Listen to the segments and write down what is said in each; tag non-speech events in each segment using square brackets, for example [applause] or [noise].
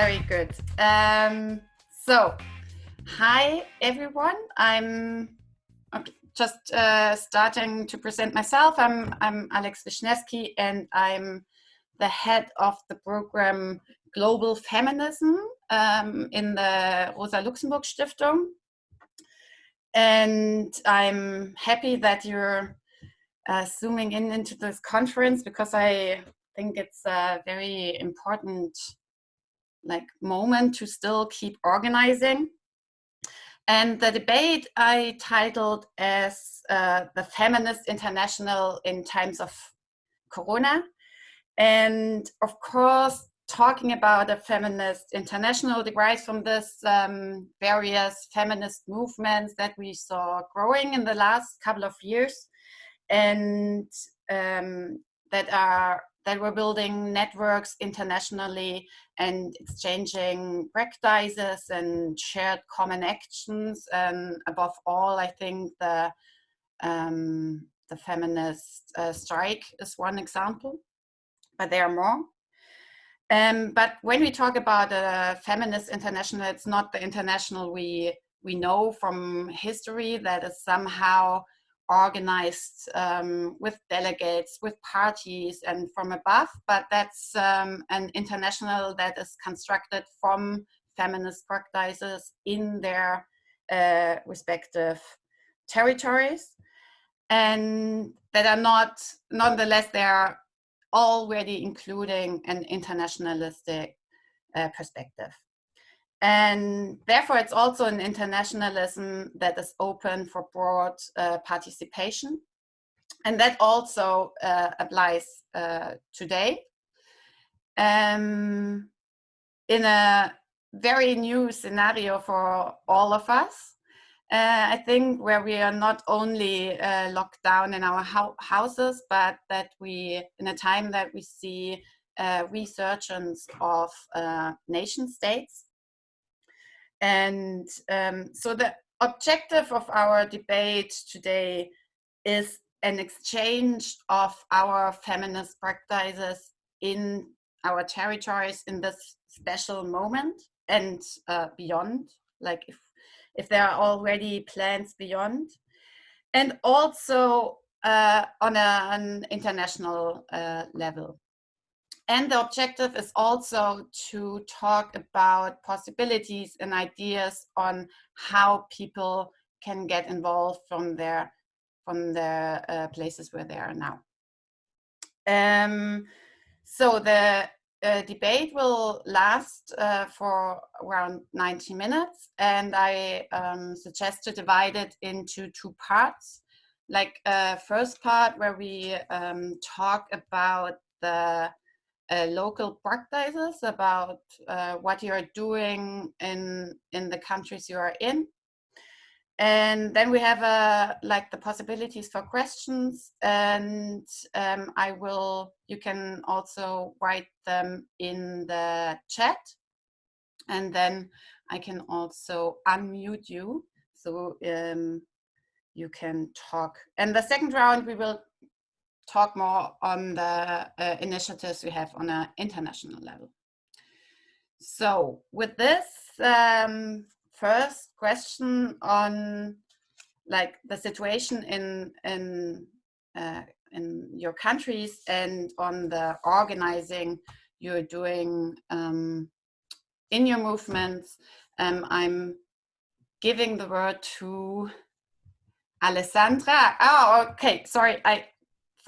very good. Um, so, hi everyone. I'm just uh, starting to present myself. I'm, I'm Alex Wisniewski and I'm the head of the program Global Feminism um, in the Rosa Luxemburg Stiftung. And I'm happy that you're uh, zooming in into this conference because I think it's a very important like moment to still keep organizing. And the debate I titled as uh, the Feminist International in Times of Corona. And of course, talking about a feminist international derives from this um, various feminist movements that we saw growing in the last couple of years and um, that are that were building networks internationally and exchanging practices and shared common actions. And above all, I think the, um, the feminist uh, strike is one example, but there are more. Um, but when we talk about a feminist international, it's not the international we, we know from history that is somehow organized um, with delegates, with parties and from above, but that's um, an international that is constructed from feminist practices in their uh, respective territories and that are not, nonetheless, they are already including an internationalistic uh, perspective. And therefore, it's also an internationalism that is open for broad uh, participation. And that also uh, applies uh, today. Um, in a very new scenario for all of us, uh, I think where we are not only uh, locked down in our ho houses, but that we, in a time that we see uh, resurgence of nation states, and um, so the objective of our debate today is an exchange of our feminist practices in our territories in this special moment and uh, beyond, like if, if there are already plans beyond. And also uh, on a, an international uh, level. And the objective is also to talk about possibilities and ideas on how people can get involved from their from the uh, places where they are now. Um, so the uh, debate will last uh, for around 90 minutes and I um, suggest to divide it into two parts. Like uh, first part where we um, talk about the uh, local practices about uh, what you are doing in in the countries you are in. And then we have uh, like the possibilities for questions and um, I will you can also write them in the chat. And then I can also unmute you so um, you can talk. And the second round we will talk more on the uh, initiatives we have on an international level. So with this um, first question on like the situation in in uh, in your countries and on the organizing you're doing um, in your movements, um, I'm giving the word to Alessandra. Oh, okay. Sorry, I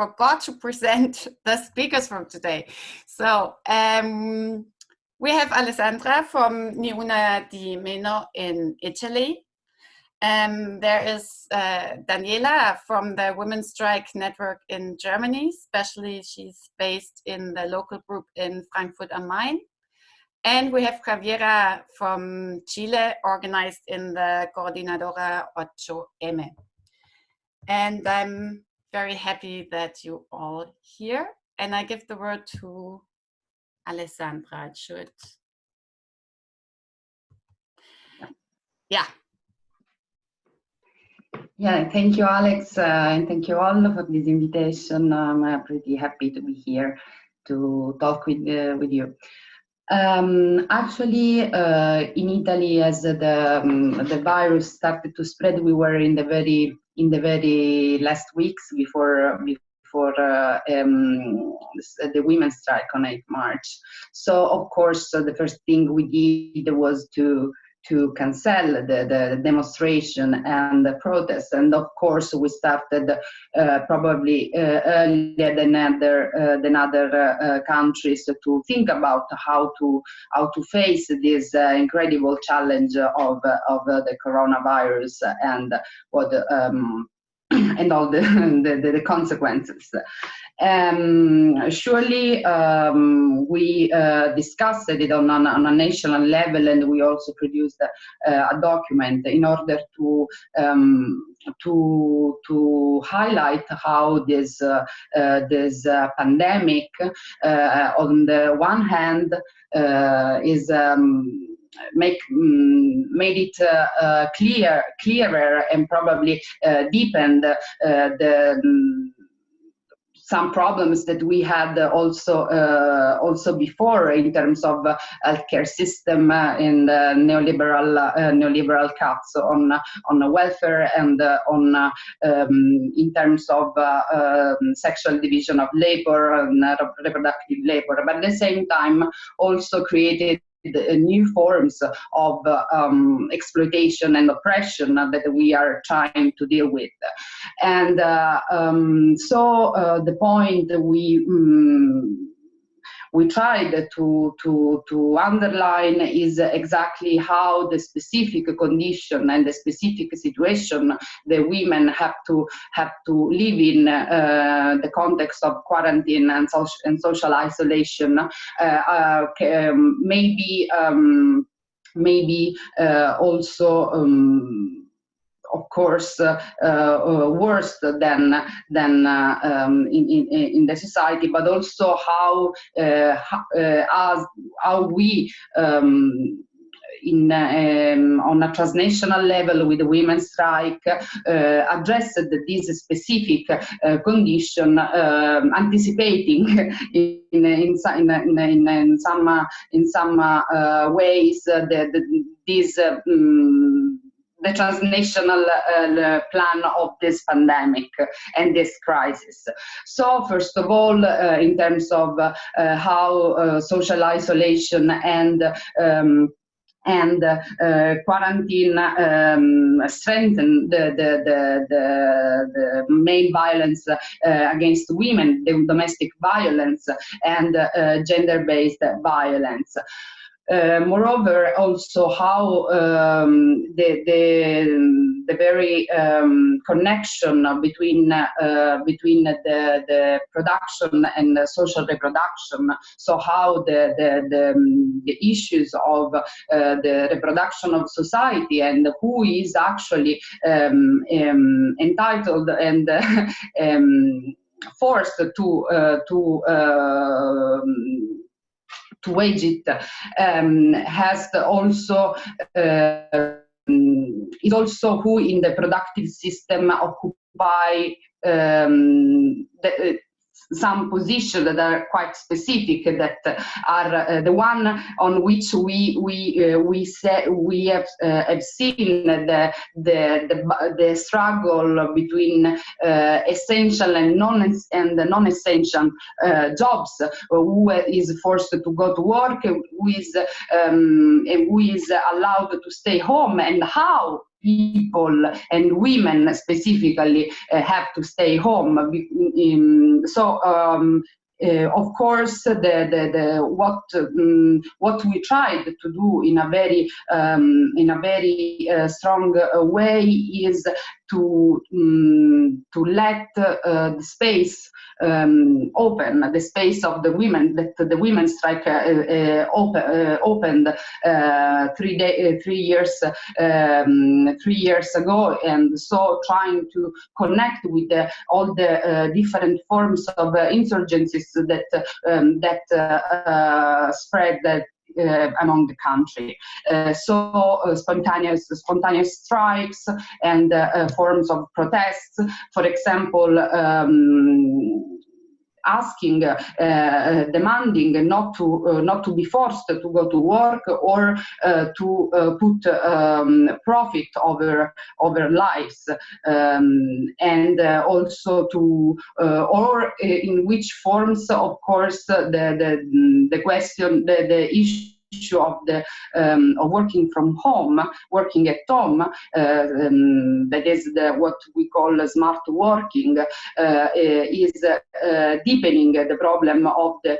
forgot to present [laughs] the speakers from today. So um, we have Alessandra from Non Una di Meno in Italy. Um, there is uh, Daniela from the Women's Strike Network in Germany, especially she's based in the local group in Frankfurt am Main. And we have Javiera from Chile, organized in the Coordinadora 8M. And I'm very happy that you all here. And I give the word to Alessandra. It should. Yeah. Yeah, thank you, Alex, uh, and thank you all for this invitation. I'm uh, pretty happy to be here to talk with uh, with you. Um, actually, uh, in Italy, as the um, the virus started to spread, we were in the very in the very last weeks before before uh, um, the women's strike on 8 March. So of course, the first thing we did was to to cancel the, the demonstration and the protest. And of course, we started uh, probably uh, earlier than other uh, than other uh, uh, countries to think about how to how to face this uh, incredible challenge of of the coronavirus and what um, [clears throat] and all [laughs] the, the, the consequences. Um, surely um, we uh, discussed it on, on, a national level and we also produced a, a document in order to um, to to highlight how this uh, uh, this uh, pandemic uh, on the one hand uh, is um, make um, made it uh, uh, clear clearer and probably uh, deepened the um, some problems that we had also uh, also before in terms of uh, healthcare system uh, in the neoliberal neoliberal cuts on on welfare and on um, in terms of um, sexual division of labor and reproductive labor, but at the same time also created new forms of um, exploitation and oppression that we are trying to deal with. And uh, um, so uh, the point we um, we tried to, to, to underline is exactly how the specific condition and the specific situation the women have to have to live in uh, the context of quarantine and social, and social isolation uh, uh, um, maybe um, maybe uh, also um, of course, uh, uh, worse than than uh, um, in, in, in the society, but also how how, how we um, in, um, on a transnational level with the women's strike uh, addressed this specific uh, condition, um, anticipating [laughs] in, in, in, some, in some ways the, this um, the transnational uh, plan of this pandemic and this crisis. So first of all, uh, in terms of uh, how uh, social isolation and um, and uh, quarantine um, strengthen the, the, the, the, the main violence uh, against women, the domestic violence and uh, gender-based violence. Uh, moreover, also how um, the, the, the very um, connection between uh, between the, the production and the social reproduction. So how the the, the, the issues of uh, the reproduction of society and who is actually um, um entitled and [laughs] um, forced to to um, to wage it um, has also uh, is also who in the productive system occupy um, the, some positions that are quite specific that are uh, the one on which we we uh, we say we have uh, have seen the the the, the struggle between uh, essential and non and non-essential uh, jobs who is forced to go to work who is um, who is allowed to stay home and how people and women specifically uh, have to stay home. So um, uh, of course, the, the, the what um, what we tried to do in a very um, in a very uh, strong uh, way is to um, to let uh, the space um, open, the space of the women that the women strike uh, uh, uh, opened three day, three years um, three years ago, and so trying to connect with all the different forms of insurgencies that um, that spread that uh, among the country. Uh, so uh, spontaneous spontaneous strikes and forms of protests. For example, um, asking, uh, demanding not to uh, not to be forced to go to work or uh, to put um, profit over over lives, um, and also to or in which forms, of course, the the the question the the issue issue of the um, of working from home, working at home, uh, um, that is the, what we call smart working, uh, is uh, deepening the problem of the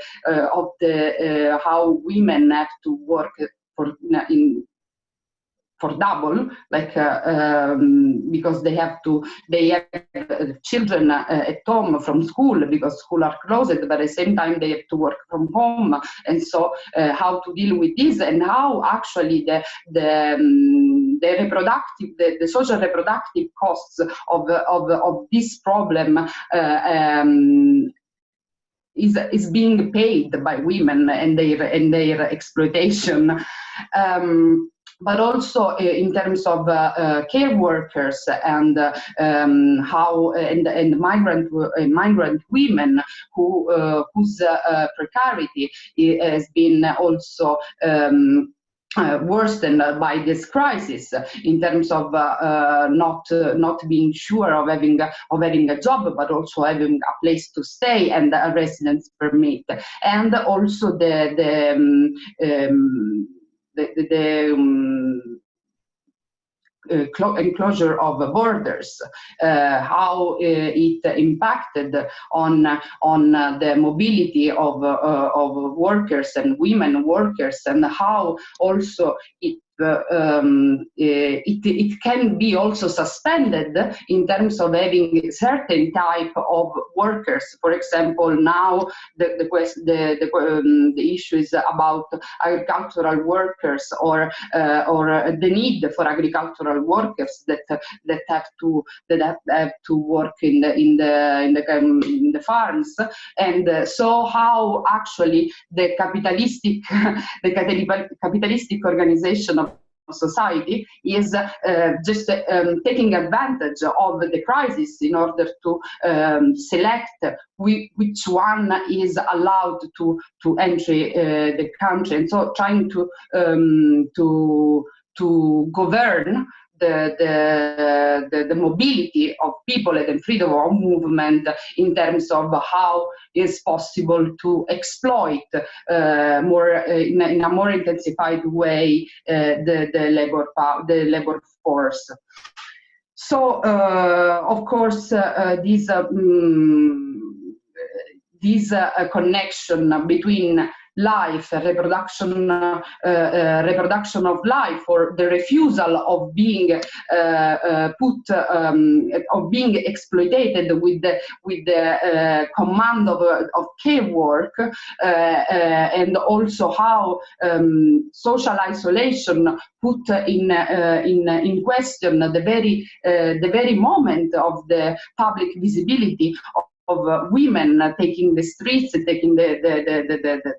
of the how women have to work for in for double, like uh, um, because they have to, they have uh, children uh, at home from school because school are closed, but at the same time they have to work from home. And so how to deal with this and how actually the, the, um, the reproductive, the, the, social reproductive costs of, of, of this problem um, is is being paid by women and their and their exploitation. Um, but also uh, in terms of uh, uh, care workers and um, how and, and migrant migrant women who whose precarity has been also um, uh, worsened by this crisis in terms of uh, uh, not not being sure of having of having a job, but also having a place to stay and a residence permit, and also the the um, um, the, the, the um, uh, enclosure of borders, uh, how uh, it impacted on on the mobility of of workers and women workers, and how also it um, eh, it, it can be also suspended in terms of having certain type of workers. For example, now the the the, the, um, the issue is about agricultural workers or uh, or the need for agricultural workers that that have to that have to work in the in the in the, um, in the farms, and uh, so how actually the capitalistic [laughs] the capitalistic organization of society is uh, just um, taking advantage of the crisis in order to um, select which one is allowed to to enter uh, the country. And so trying to um, to to govern the, the, the, the, mobility of people and the freedom of movement in terms of how it's possible to exploit uh, more uh, in, a, in, a, more intensified way uh, the, the labor the labor force. So uh, of course uh, this um, this connection between life, reproduction, uh, uh, reproduction of life, or the refusal of being uh, put, um, of being exploited with the with the command of of care work, and also how um, social isolation put in in in question the very the very moment of the public visibility of uh, women uh, taking the streets, taking the, the, the, the,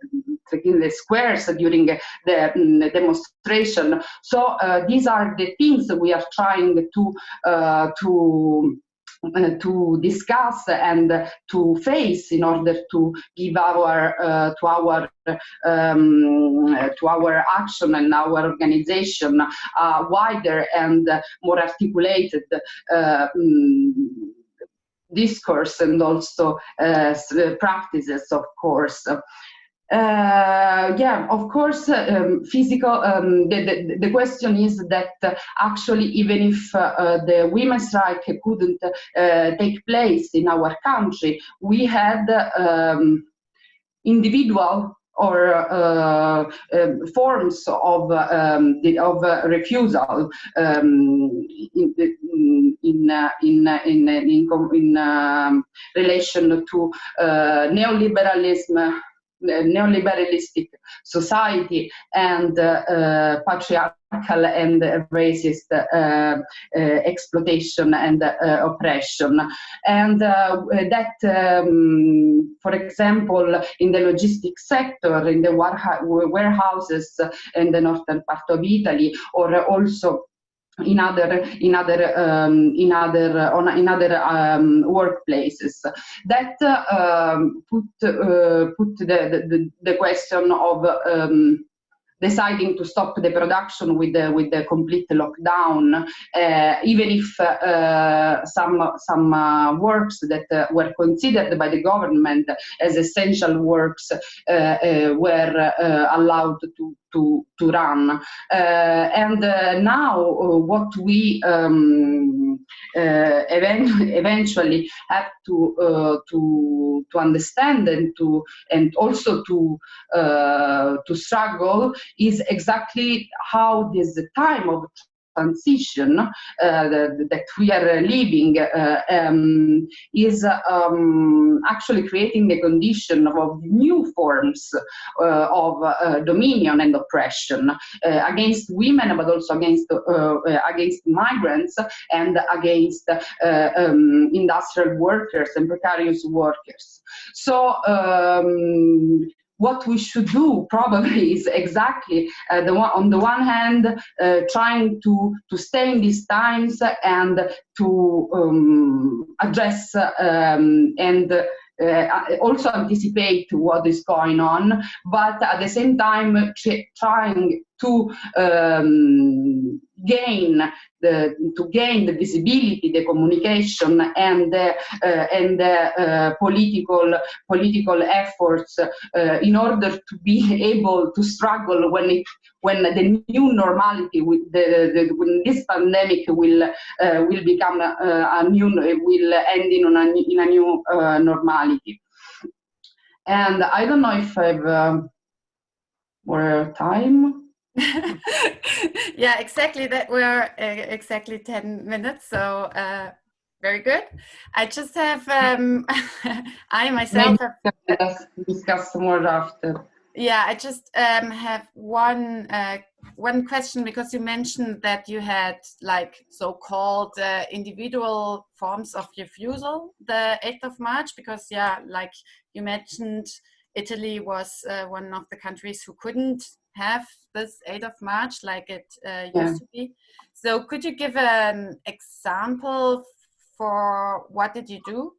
taking the squares during the, the demonstration. So uh, these are the things we are trying to uh, to uh, to discuss and to face in order to give our uh, to our um, to our action and our organization a wider and more articulated uh, um, discourse and also uh, practices, of course. Uh, yeah, of course, um, physical, um, the, the, the, question is that uh, actually even if uh, the women's strike couldn't uh, take place in our country, we had um, individual or uh, uh, forms of um, of uh, refusal um, in in in in, in, um, relation to neoliberalism neoliberalistic society and uh, patriarchal and racist uh, uh, exploitation and oppression. And that, um, for example, in the logistics sector, in the warehouses in the northern part of Italy, or also in other in other um, in other on in other um, workplaces. That uh, put uh, put the, the the question of um, deciding to stop the production with the, with the complete lockdown, uh, even if uh, some, some uh, works that uh, were considered by the government as essential works uh, uh, were allowed to, to, to run. Uh, and uh, now uh, what we um, event [laughs] eventually have to, to, to understand and, to, and also to, to struggle is exactly how this time of transition uh, that we are living uh, um, is um, actually creating the condition of new forms uh, of uh, dominion and oppression uh, against women, but also against uh, against migrants and against um, industrial workers and precarious workers. So um, what we should do probably [laughs] is exactly uh, the one, on the one hand uh, trying to to stay in these times and to um, address um, and uh, also anticipate what is going on, but at the same time trying to um, gain the to gain the visibility, the communication, and uh, and uh, political political efforts uh, in order to be [laughs] able to struggle when it when the new normality with the, the when this pandemic will uh, will become uh, a new will end in a in a new normality. And I don't know if I've um, more time. [laughs] yeah, exactly. That we're uh, exactly 10 minutes. So uh, very good. I just have, um, [laughs] I myself Maybe have discuss more after. Yeah, I just um, have one uh, one question because you mentioned that you had like so-called uh, individual forms of refusal the 8th of March because yeah, like you mentioned, Italy was uh, one of the countries who couldn't have this 8th of March like it uh, used yeah. to be. So could you give an example for what did you do?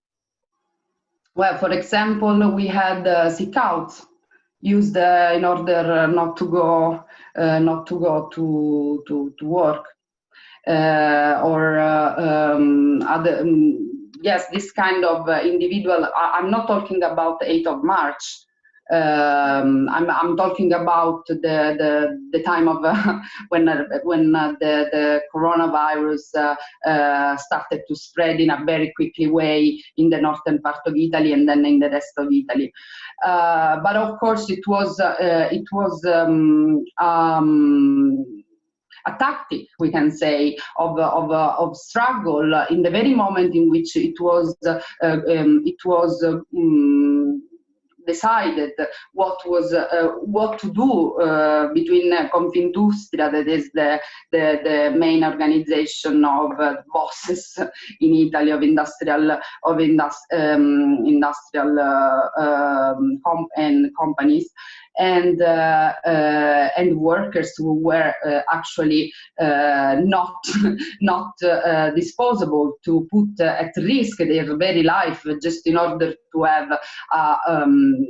Well, for example, we had uh, sick outs used uh, in order not to go uh, not to go to to, to work uh, or uh, um, other um, yes this kind of uh, individual I, am not talking about the 8th of March um, I'm, I'm talking about the, the, the time of uh, [laughs] when, uh, when uh, the, the coronavirus uh, uh, started to spread in a very quickly way in the northern part of Italy and then in the rest of Italy. Uh, but of course it was, it was um, um, a tactic, we can say, of, of, of struggle in the very moment in which it was, um, it was um, decided what was uh, what to do uh, between uh, Confindustria, that is the, the, the main organization of uh, bosses in Italy of industrial of indus um, industrial uh, um, com and companies, and uh, uh, and workers who were uh, actually not [laughs] not disposable to put at risk their very life just in order to have um,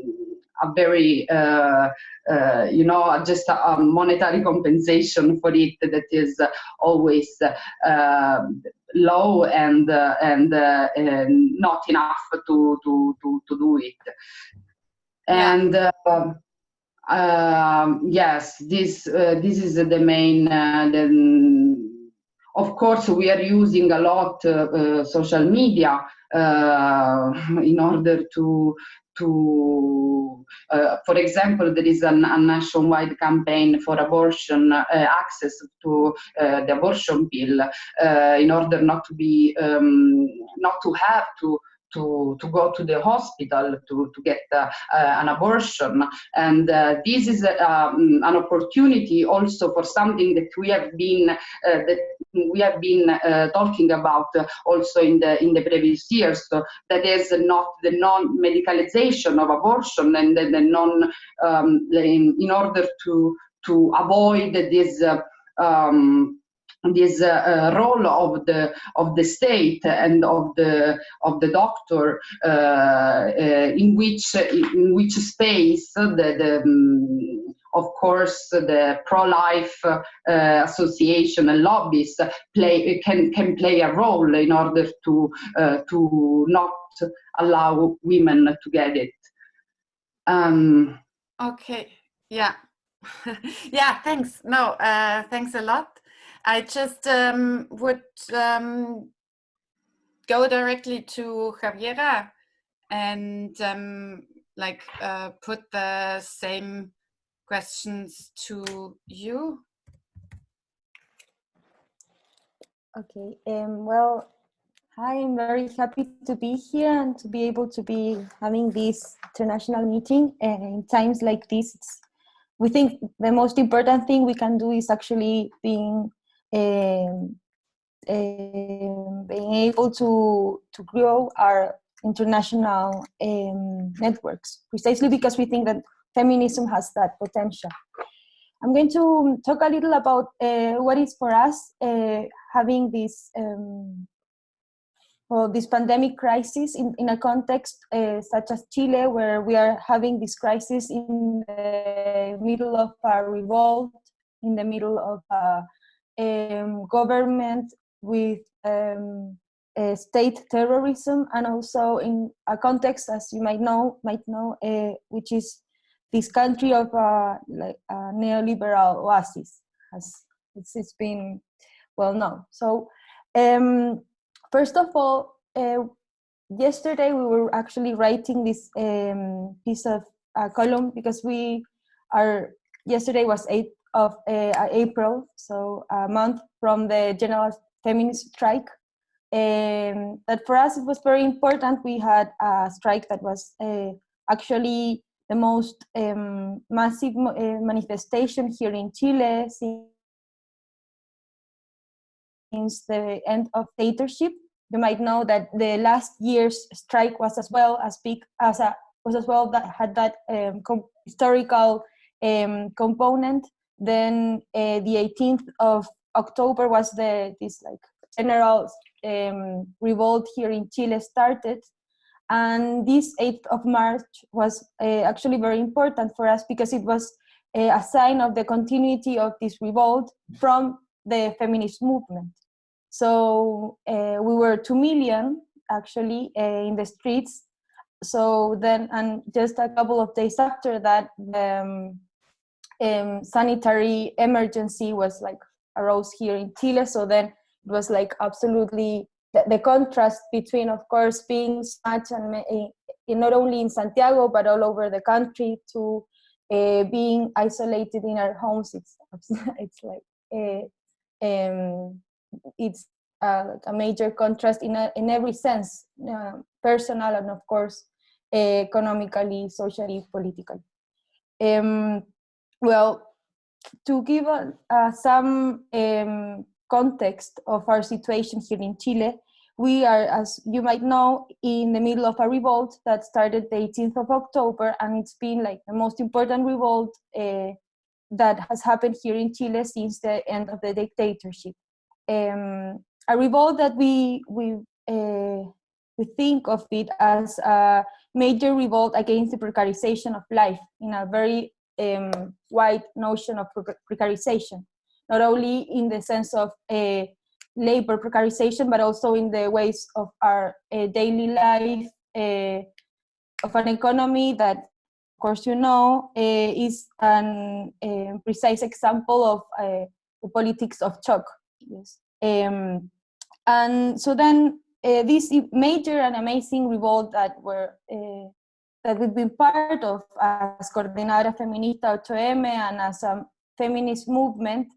a very uh, uh, you know just a, a, monetary compensation for it that is always uh, low and and, and, not enough to to to, to do it. And um, yes, this uh, this is the main. Uh, the, of course, we are using a lot uh, uh social media uh, [laughs] in order to to, uh, for example, there is an, a nationwide campaign for abortion access to the abortion pill in order not to be, um, not to have to to, to go to the hospital to, to get uh, uh, an abortion. And uh, this is um, an opportunity also for something that we have been that we have been talking about also in the in the previous years. So that is not the non-medicalization of abortion and the, the non um, in, in, order to to avoid this um, this uh, uh, role of the of the state and of the of the doctor uh, uh in which in which space the, the um, of course the pro-life uh, association and lobbies play can can play a role in order to uh, to not allow women to get it. Um, okay. Yeah. [laughs] Yeah thanks. No thanks a lot I just um, would um, go directly to Javiera and um, like uh, put the same questions to you. Okay, um, well, I'm very happy to be here and to be able to be having this international meeting. In times like this, we think the most important thing we can do is actually being being able to, to grow our international um, networks, precisely because we think that feminism has that potential. I'm going to talk a little about uh, what is for us uh, having this um, well, this pandemic crisis in, in a context uh, such as Chile, where we are having this crisis in the middle of a revolt, in the middle of a um, government with um, state terrorism and also in a context as you might know might know uh, which is this country of uh, like a neoliberal oasis as it's, it's been well known. So um, first of all uh, yesterday we were actually writing this um, piece of a column because we are yesterday was 8 of uh, April, so a month from the general feminist strike. Um, that for us it was very important. We had a strike that was uh, actually the most um, massive uh, manifestation here in Chile since the end of dictatorship. You might know that the last year's strike was as well as big as a was as well that had that um, historical component then uh, the 18th of October was the this like general um, revolt here in Chile started. And this 8th of March was uh, actually very important for us because it was uh, a sign of the continuity of this revolt from the feminist movement. So uh, we were 2 million actually uh, in the streets. So then, and just a couple of days after that, um, um, sanitary emergency was like arose here in Chile. So then it was like absolutely the, the contrast between, of course, being much and in, not only in Santiago but all over the country to uh, being isolated in our homes. It's [laughs] it's like uh, um, it's uh, like a major contrast in a, in every sense, uh, personal and of course economically, socially, politically. Um, well, to give uh, some um, context of our situation here in Chile, we are, as you might know, in the middle of a revolt that started the 18th of October, and it's been like the most important revolt uh, that has happened here in Chile since the end of the dictatorship. Um, a revolt that we we uh, we think of it as a major revolt against the precarization of life in a very um, wide notion of precarization, not only in the sense of uh, labor precarization, but also in the ways of our uh, daily life, uh, of an economy that, of course, you know, uh, is an um, precise example of uh, the politics of shock. Yes. Um, and so then uh, this major and amazing revolt that were that we've been part of as Coordinadora Feminista 8M and as a feminist movement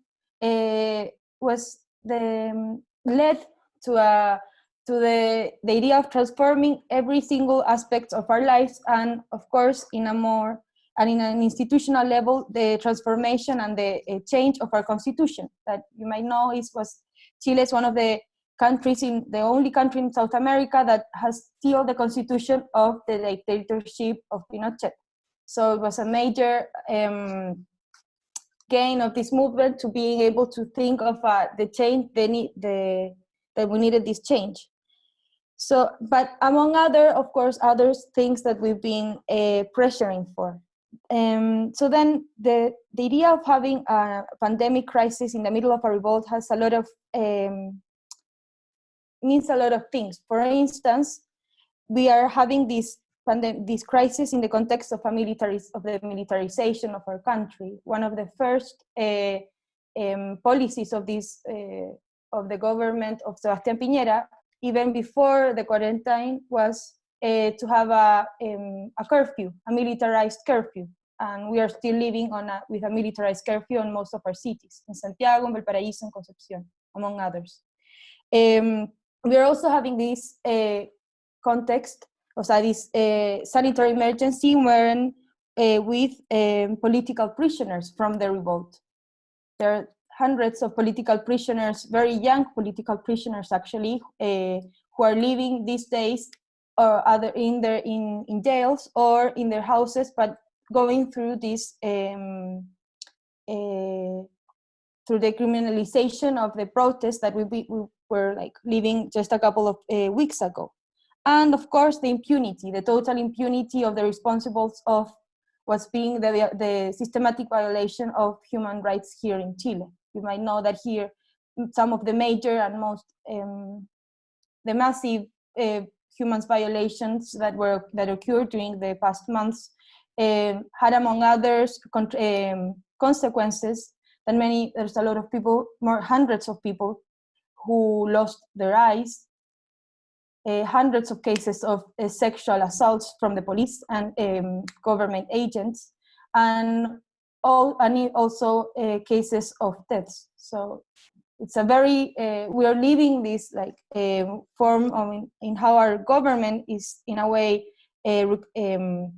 uh, was the, um, led to to the, the idea of transforming every single aspect of our lives and of course in a more and in an institutional level the transformation and the uh, change of our constitution. That you might know is was Chile is one of the countries in the only country in South America that has still the constitution of the dictatorship of Pinochet. So it was a major um, gain of this movement to being able to think of uh, the change they need the that we needed this change so but among other of course other things that we've been uh, pressuring for um, so then the the idea of having a pandemic crisis in the middle of a revolt has a lot of um, means a lot of things for instance we are having this this crisis in the context of a military of the militarization of our country. One of the first uh, um, policies of this uh, of the government of Sebastián Piñera, even before the quarantine, was uh, to have a um, a curfew, a militarized curfew, and we are still living on a, with a militarized curfew in most of our cities, in Santiago, in Valparaíso, and Concepción, among others. Um, we are also having this context o sea, this uh, sanitary emergency when uh, with um, political prisoners from the revolt. There are hundreds of political prisoners, very young political prisoners actually, uh, who are living these days or other in their in, in jails or in their houses, but going through this um, uh, through the criminalization of the protests that we, we were like living just a couple of uh, weeks ago and of course the impunity, the total impunity of the responsibles of what's being the, the systematic violation of human rights here in Chile. You might know that here some of the major and most um, the massive uh, human violations that were that occurred during the past months um, had among others um, consequences that many there's a lot of people more hundreds of people who lost their eyes uh, hundreds of cases of uh, sexual assaults from the police and um, government agents, and all and also uh, cases of deaths. So it's a very uh, we are living this like um, form in, in, how our government is in a way uh, um,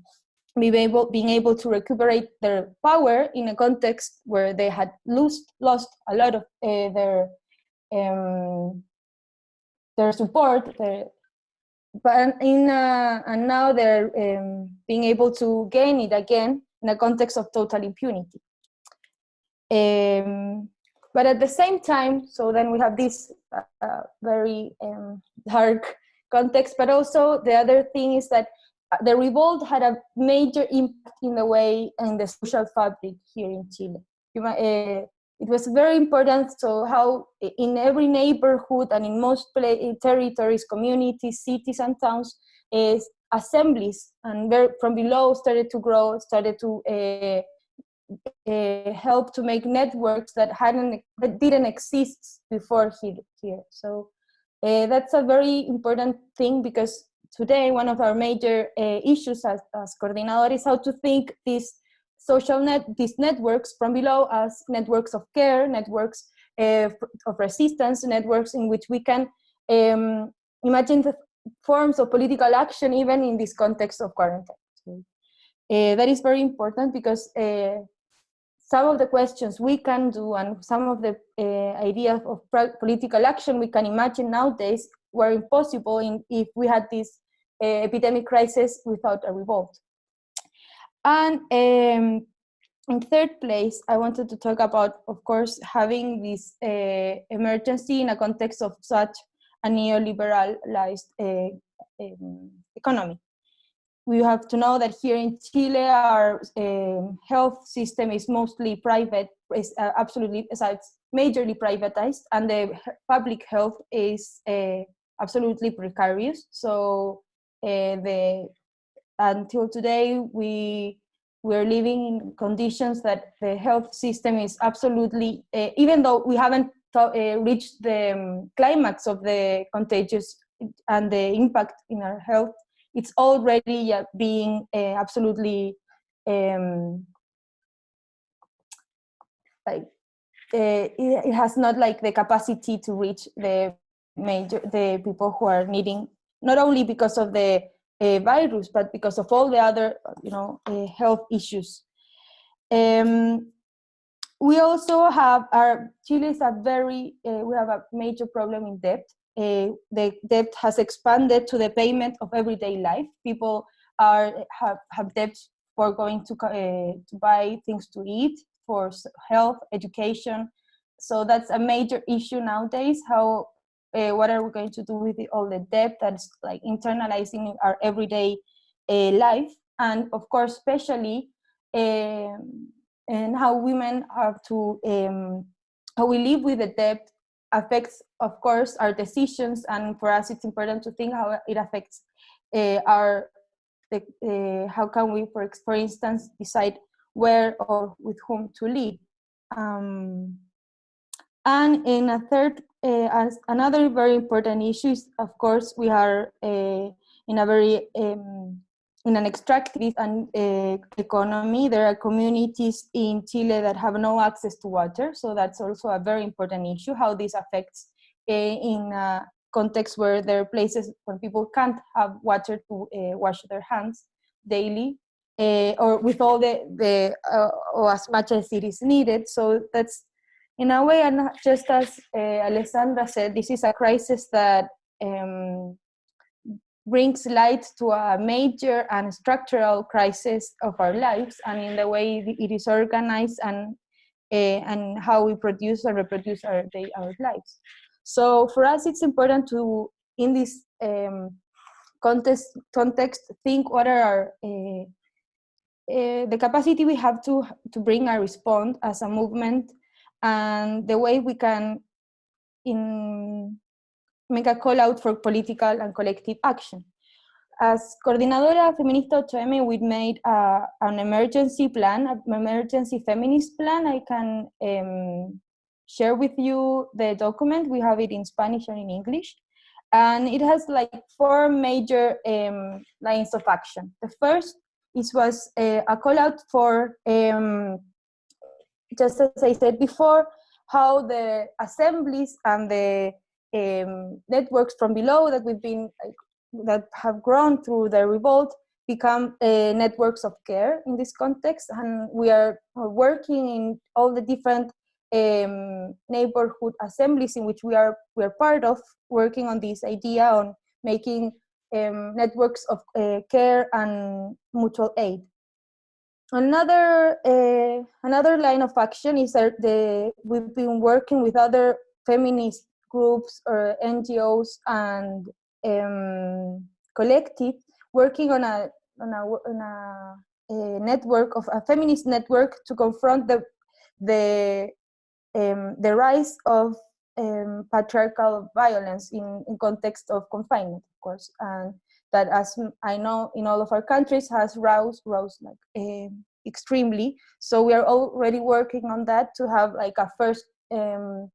being able being able to recuperate their power in a context where they had lost lost a lot of uh, their um, their support, their, but in uh, and now they're um, being able to gain it again in a context of total impunity. Um, but at the same time, so then we have this uh, very um, dark context, but also the other thing is that uh, the revolt had a major impact in the way in the social fabric here in Chile. You might, it was very important so how in every neighborhood and in most territories communities cities and towns is assemblies and from below started to grow started to uh, uh, help to make networks that hadn't that didn't exist before here, so uh, that's a very important thing because today one of our major issues as, as coordinador is how to think this social net, these networks from below as networks of care, networks uh, of resistance, networks in which we can um, imagine the forms of political action even in this context of quarantine. Uh, that is very important because uh, some of the questions we can do and some of the uh, ideas of political action we can imagine nowadays were impossible in, if we had this epidemic crisis without a revolt. And um, in third place, I wanted to talk about, of course, having this uh, emergency in a context of such a neoliberalized uh, um, economy. We have to know that here in Chile, our um, health system is mostly private, is uh, absolutely, it's majorly privatized, and the public health is uh, absolutely precarious. So uh, the until today, we we're living in conditions that the health system is absolutely, uh, even though we haven't uh, reached the um, climax of the contagious and the impact in our health, it's already uh, being absolutely um, like it, it has not like the capacity to reach the major the people who are needing not only because of the uh, virus, but because of all the other, you know, uh, health issues. Um, we also have our Chile is a very uh, we have a major problem in debt. Uh, the debt has expanded to the payment of everyday life. People are have have debts for going to uh, to buy things to eat, for health, education. So that's a major issue nowadays. How, uh, what are we going to do with the, all the debt that's like internalizing our everyday uh, life? And of course, especially, um, and how women have to, um, how we live with the debt affects, of course, our decisions. And for us, it's important to think how it affects uh, our the, uh, how can we, for, for instance, decide where or with whom to live. Um, and in a third, uh, another very important issue is, of course, we are uh, in a very, um, in an extractive and, uh, economy. There are communities in Chile that have no access to water. So that's also a very important issue, how this affects in context where there are places where people can't have water to wash their hands daily or with all the, the or as much as it is needed. So that's in a way, and just as uh, Alessandra said, this is a crisis that um, brings light to a major and structural crisis of our lives and in the way it is organized and uh, and how we produce and reproduce our, day, our lives. So for us, it's important to, in this um, context, context, think what are our, uh, uh, the capacity we have to, to bring a response as a movement and the way we can in, make a call out for political and collective action. As Coordinadora Feminista 8M, we made uh, an emergency plan, an emergency feminist plan. I can um, share with you the document. We have it in Spanish and in English. And it has like four major um, lines of action. The first is was a, a call out for, um, just as I said before, how the assemblies and the um, networks from below that we've been, that have grown through the revolt become uh, networks of care in this context. And we are working in all the different um, neighborhood assemblies in which we are we are part of working on this idea on making um, networks of uh, care and mutual aid. Another uh, another line of action is that the we've been working with other feminist groups or NGOs and um, collective working on a on a, on a, a network of a feminist network to confront the the um, the rise of um, patriarchal violence in, in context of confinement, of course, and that, as I know, in all of our countries has rose, rose like extremely. So we are already working on that to have like a first um,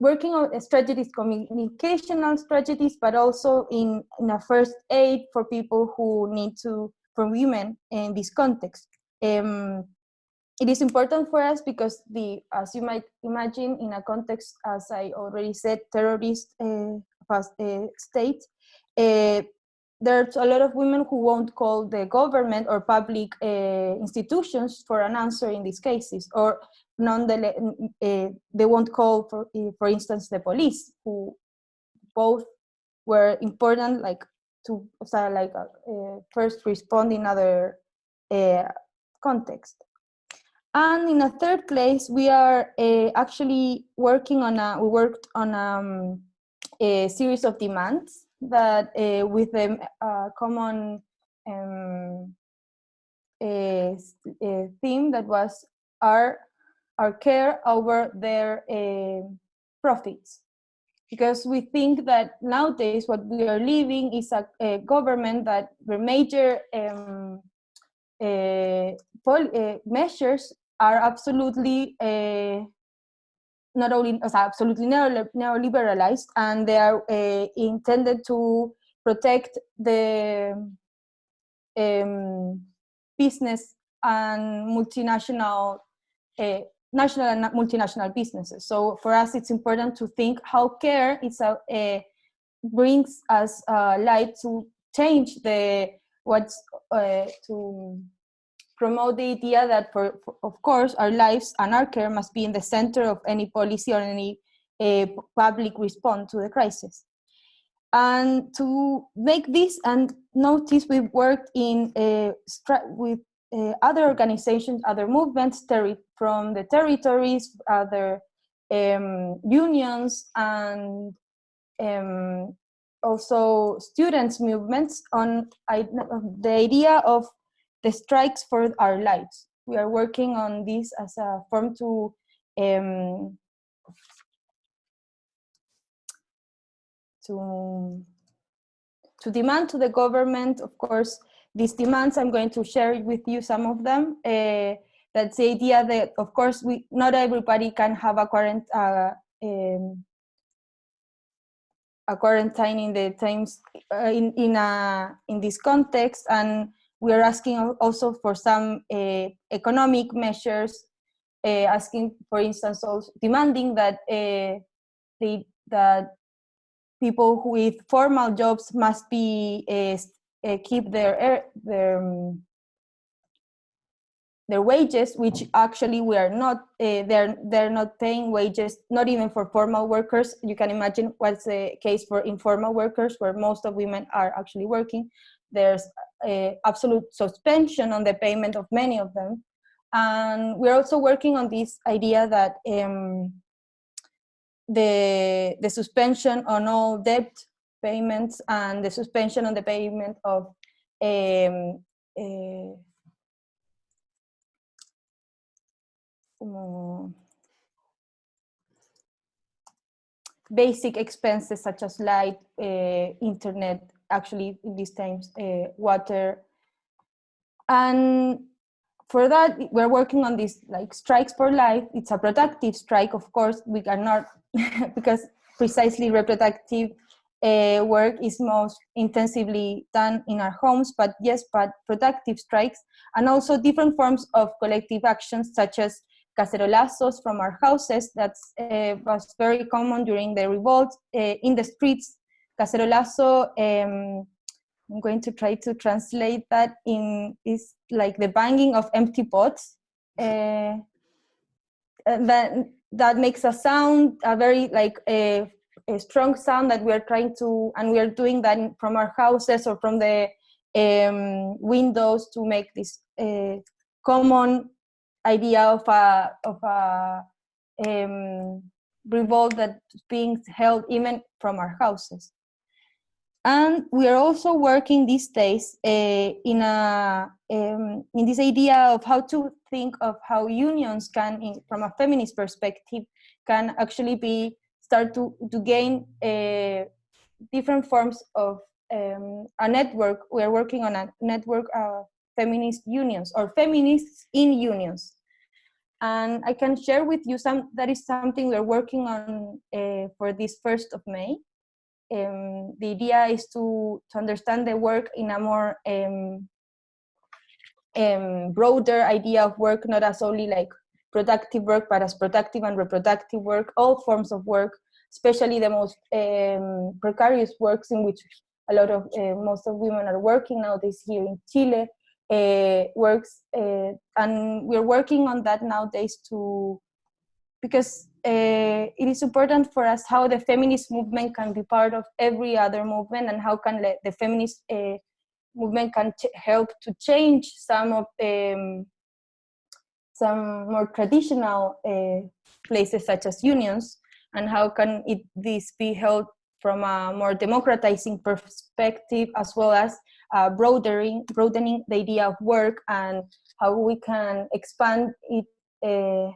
working on strategies, communicational strategies, but also in, in a first aid for people who need to, for women in this context. Um, it is important for us because the, as you might imagine, in a context, as I already said, terrorist uh, state, uh, there's a lot of women who won't call the government or public uh, institutions for an answer in these cases, or nonetheless, uh, they won't call, for, uh, for instance, the police, who both were important, like to like first respond in other context. And in a third place, we are uh, actually working on a, we worked on um, a series of demands that uh, with a uh, common um, a, a theme that was our, our care over their uh, profits. Because we think that nowadays what we are living is a, a government that the major um, uh, measures are absolutely uh, not only absolutely neoliberalized and they are uh, intended to protect the um, business and multinational uh, national and multinational businesses. So for us it's important to think how care is a, a brings us light to change the what's uh, to promote the idea that, for, for, of course, our lives and our care must be in the center of any policy or any uh, public response to the crisis. And to make this and notice, we've worked in uh, with uh, other organizations, other movements from the territories, other um, unions, and um, also students' movements on the idea of the strikes for our lives. We are working on this as a form to um, to to demand to the government, of course, these demands. I'm going to share with you some of them. Uh, that's the idea that, of course, we not everybody can have a quarant uh, um, a quarantine in the times uh, in in a in this context, and we are asking also for some uh, economic measures, uh, asking, for instance, also demanding that uh, they that people with formal jobs must be keep their their um, their wages, which actually we are not, uh, they're, they're not paying wages, not even for formal workers. You can imagine what's the case for informal workers, where most of women are actually working. There's a absolute suspension on the payment of many of them. And we're also working on this idea that um, the, the suspension on all debt payments and the suspension on the payment of um, uh, basic expenses such as light, uh, internet, actually in these times, uh, water. And for that, we're working on this like strikes for life. It's a productive strike, of course, we are not, [laughs] because precisely reproductive uh, work is most intensively done in our homes, but yes, but productive strikes and also different forms of collective actions such as cacerolazos from our houses that uh, was very common during the revolt uh, in the streets. Cacerolazo, um, I'm going to try to translate that in is like the banging of empty pots. Uh, that that makes a sound, a very like a, a, strong sound that we are trying to, and we are doing that from our houses or from the um, windows to make this uh, common idea of a of a um, revolt that's being held even from our houses. And we are also working these days uh, in a um, in this idea of how to think of how unions can, in, from a feminist perspective, can actually be start to to gain uh, different forms of um, a network. We are working on a network of feminist unions or feminists in unions and I can share with you some, that is something we're working on uh, for this 1st of May. Um, the idea is to, to understand the work in a more um, um, broader idea of work, not as only like productive work, but as productive and reproductive work, all forms of work, especially the most precarious works in which a lot of, uh, most of women are working nowadays here in Chile, uh, works uh, and we're working on that nowadays to because uh, it is important for us how the feminist movement can be part of every other movement and how can the feminist uh, movement can help to change some of um, some more traditional uh, places such as unions and how can it this be held from a more democratizing perspective as well as uh, broadening, broadening the idea of work and how we can expand it uh,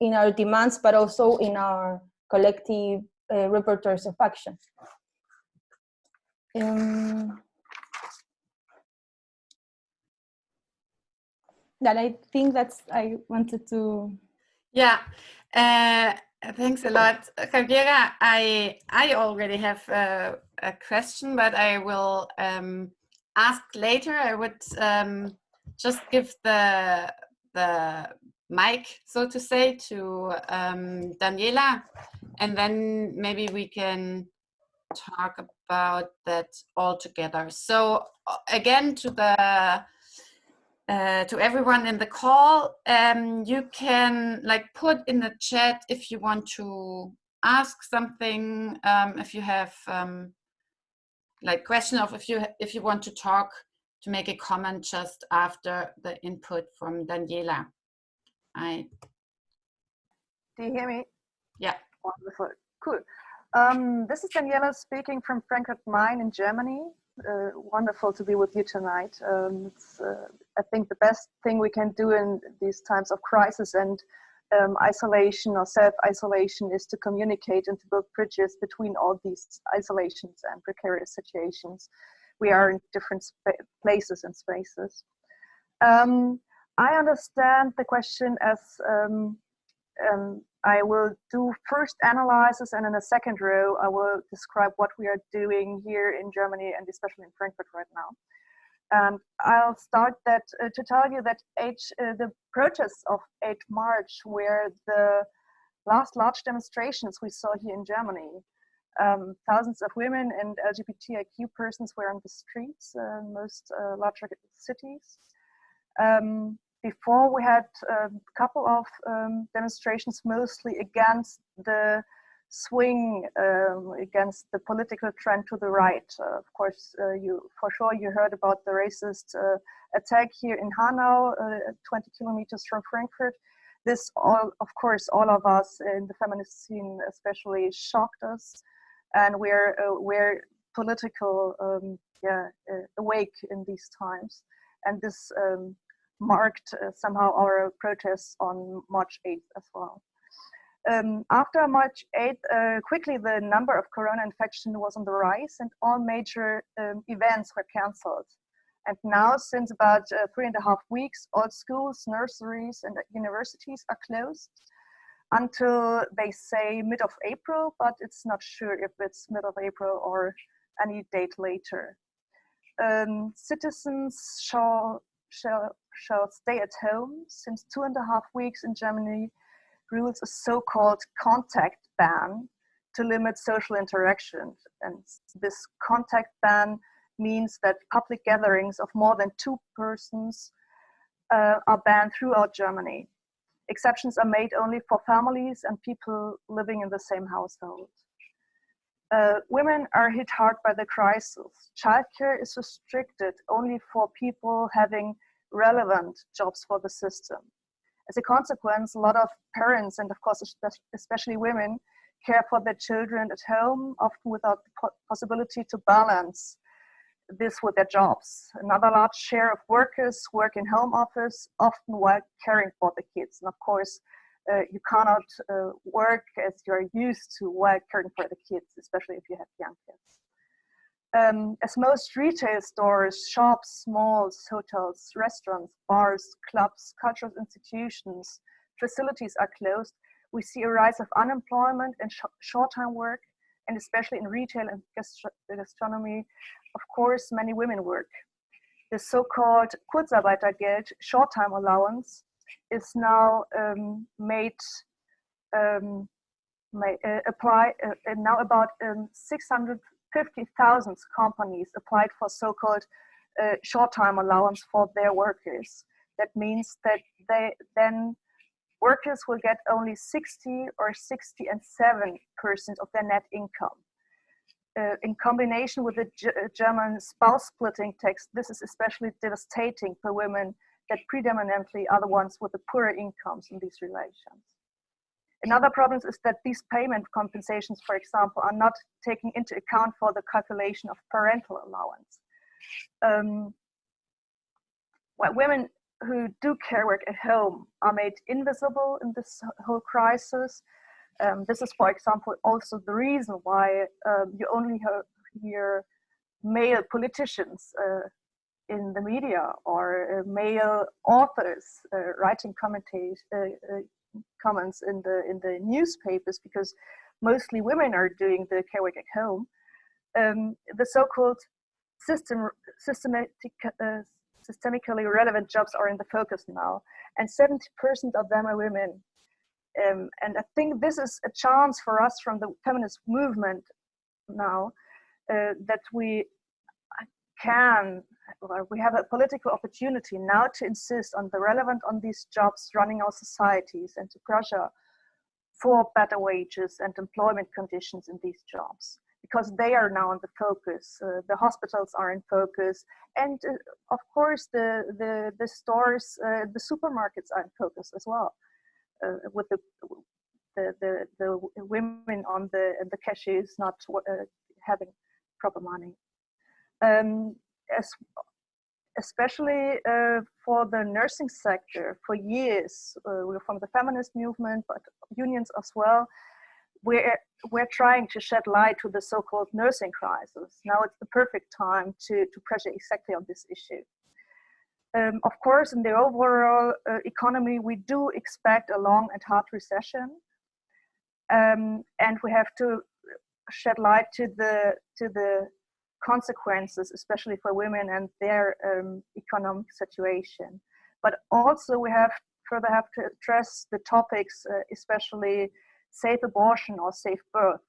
in our demands, but also in our collective uh, repertoires of action. Um, that I think that's I wanted to. Yeah, uh, thanks a lot, Javiera. I I already have a, a question, but I will um, ask later. I would um, just give the the mic, so to say, to um, Daniela, and then maybe we can talk about that all together. So again, to the uh, to everyone in the call, um, you can like put in the chat if you want to ask something, um, if you have um, like question of if you if you want to talk to make a comment just after the input from Daniela. I. Do you hear me? Yeah. Wonderful. Cool. Um, this is Daniela speaking from Frankfurt Main in Germany. Uh, wonderful to be with you tonight. Um, it's, uh, I think the best thing we can do in these times of crisis and um, isolation or self-isolation is to communicate and to build bridges between all these isolations and precarious situations. We are in different places and spaces. Um, I understand the question as um, um, I will do first analysis and in a second row I will describe what we are doing here in Germany and especially in Frankfurt right now. And I'll start that uh, to tell you that H, uh, the protests of 8 March were the last large demonstrations we saw here in Germany. Um, thousands of women and LGBTIQ persons were on the streets uh, in most uh, larger cities. Um, before we had a couple of um, demonstrations mostly against the swing um, against the political trend to the right. Uh, of course, uh, you for sure you heard about the racist uh, attack here in Hanau, uh, 20 kilometers from Frankfurt. This all, of course, all of us in the feminist scene especially shocked us, and we're uh, we're political, um, yeah, uh, awake in these times, and this um, marked somehow our protests on March 8th as well. Um, after March 8th, uh, quickly the number of corona infection was on the rise and all major um, events were cancelled. And now, since about uh, three and a half weeks, all schools, nurseries, and universities are closed until they say mid of April, but it's not sure if it's mid of April or any date later. Um, citizens shall, shall, shall stay at home since two and a half weeks in Germany rules a so-called contact ban to limit social interaction. And this contact ban means that public gatherings of more than two persons uh, are banned throughout Germany. Exceptions are made only for families and people living in the same household. Uh, women are hit hard by the crisis. Childcare is restricted only for people having relevant jobs for the system. As a consequence, a lot of parents, and of course, especially women, care for their children at home, often without the possibility to balance this with their jobs. Another large share of workers work in home office, often while caring for the kids. And of course, uh, you cannot uh, work as you're used to while caring for the kids, especially if you have young kids. Um, as most retail stores, shops, malls, hotels, restaurants, bars, clubs, cultural institutions, facilities are closed, we see a rise of unemployment and sh short-time work, and especially in retail and gastronomy, of course, many women work. The so-called Kurzarbeitergeld, short-time allowance, is now um, made, um, may, uh, apply, uh, now about um, 600 50,000 companies applied for so-called uh, short-time allowance for their workers. That means that they then workers will get only 60 or 60 and 7 percent of their net income. Uh, in combination with the G uh, German spouse splitting tax, this is especially devastating for women that predominantly are the ones with the poorer incomes in these relations. Another problem is that these payment compensations, for example, are not taking into account for the calculation of parental allowance. Um, well, women who do care work at home are made invisible in this whole crisis. Um, this is, for example, also the reason why um, you only hear male politicians uh, in the media or uh, male authors uh, writing commentaries, uh, uh, comments in the in the newspapers because mostly women are doing the care work at home. Um, the so-called system systematic uh, systemically relevant jobs are in the focus now, and 70% of them are women. Um, and I think this is a chance for us from the feminist movement now uh, that we can we have a political opportunity now to insist on the relevant on these jobs running our societies and to pressure for better wages and employment conditions in these jobs. because they are now in the focus. Uh, the hospitals are in focus, and uh, of course the the the stores, uh, the supermarkets are in focus as well, uh, with the, the the the women on the the cashiers not uh, having proper money. Um, as especially uh, for the nursing sector, for years, we're from the feminist movement, but unions as well, we're, we're trying to shed light to the so-called nursing crisis. Now it's the perfect time to, to pressure exactly on this issue. Um, of course, in the overall uh, economy, we do expect a long and hard recession. Um, and we have to shed light to the, to the consequences, especially for women and their um, economic situation. But also we have further have to address the topics, uh, especially safe abortion or safe birth.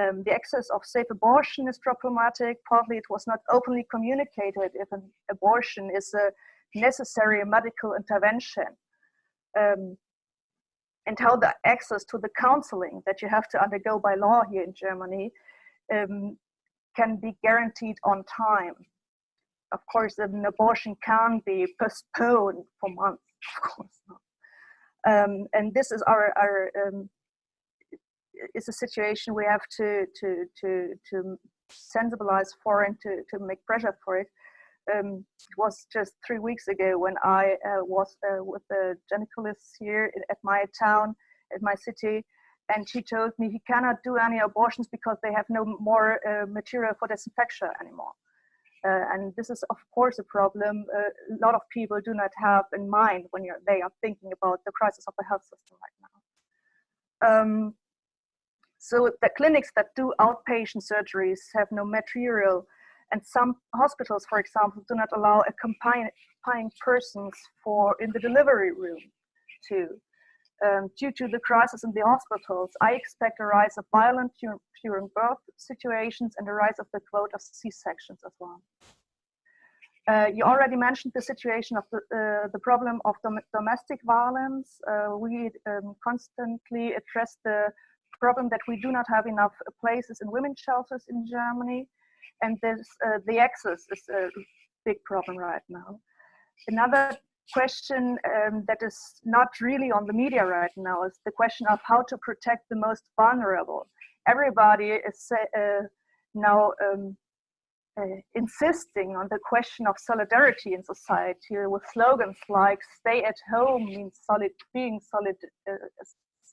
Um, the access of safe abortion is problematic. Partly it was not openly communicated if an abortion is a necessary medical intervention. Um, and how the access to the counseling that you have to undergo by law here in Germany um, can be guaranteed on time. Of course, an abortion can be postponed for months, [laughs] of course not. Um, and this is our, our um, is a situation we have to to to to sensibilize for and to to make pressure for it. Um, it was just three weeks ago when I uh, was uh, with the gynecologist here at my town, at my city, and she told me he cannot do any abortions because they have no more uh, material for disinfection anymore. Uh, and this is of course a problem uh, a lot of people do not have in mind when they are thinking about the crisis of the health system right now. Um, so the clinics that do outpatient surgeries have no material and some hospitals, for example, do not allow accompanying persons for in the delivery room too. Um, due to the crisis in the hospitals, I expect a rise of violent during birth situations and a rise of the quote of C-sections as well. Uh, you already mentioned the situation of the, uh, the problem of dom domestic violence. Uh, we um, constantly address the problem that we do not have enough places in women's shelters in Germany. And this, uh, the access is a big problem right now. Another question um, that is not really on the media right now is the question of how to protect the most vulnerable. Everybody is uh, now um, uh, insisting on the question of solidarity in society with slogans like stay at home means solid being solid uh,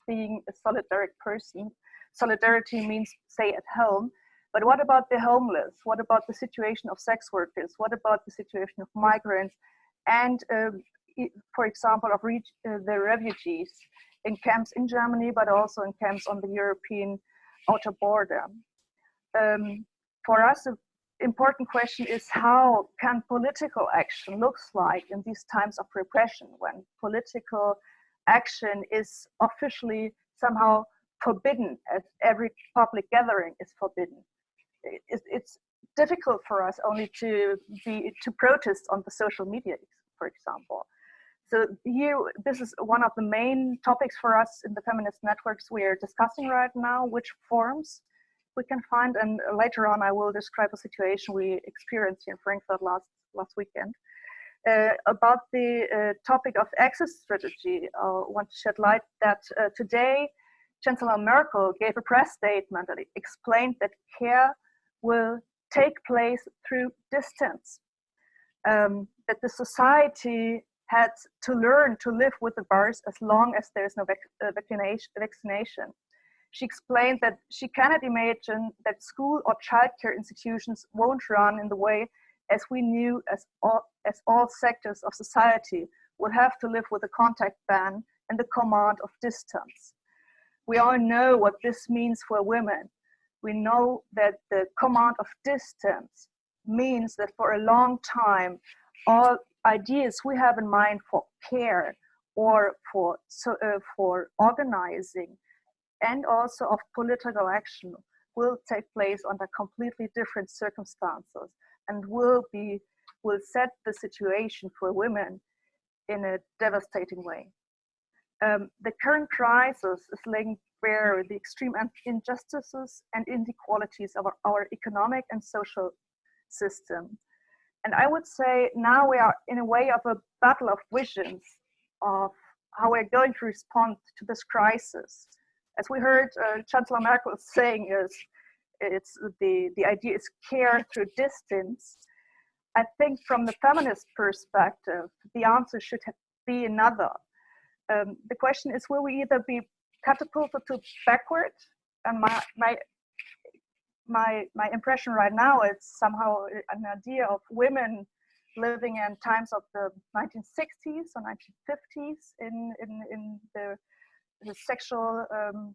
being a solidaric person. Solidarity means stay at home. But what about the homeless? What about the situation of sex workers? What about the situation of migrants? And um, for example, of uh, the refugees in camps in Germany, but also in camps on the European outer border. Um, for us, the important question is how can political action looks like in these times of repression when political action is officially somehow forbidden as every public gathering is forbidden. It's difficult for us only to be to protest on the social media, for example. So here, this is one of the main topics for us in the feminist networks we are discussing right now, which forms we can find. And later on, I will describe a situation we experienced in Frankfurt last, last weekend. Uh, about the uh, topic of access strategy, I want to shed light that uh, today Chancellor Merkel gave a press statement that explained that care will take place through distance. Um, that the society had to learn to live with the virus as long as there is no vac uh, vaccination. She explained that she cannot imagine that school or childcare institutions won't run in the way as we knew as all, as all sectors of society will have to live with a contact ban and the command of distance. We all know what this means for women. We know that the command of distance means that for a long time, all ideas we have in mind for care or for, so, uh, for organizing and also of political action will take place under completely different circumstances and will be will set the situation for women in a devastating way. Um, the current crisis is linked where the extreme injustices and inequalities of our, our economic and social system. And I would say now we are in a way of a battle of visions of how we're going to respond to this crisis. As we heard uh, Chancellor Merkel [laughs] saying is, it's the, the idea is care through distance. I think from the feminist perspective, the answer should be another. Um, the question is, will we either be catapulted to backward? And my, my, my, my impression right now is somehow an idea of women living in times of the 1960s or 1950s in, in, in the, the sexual um,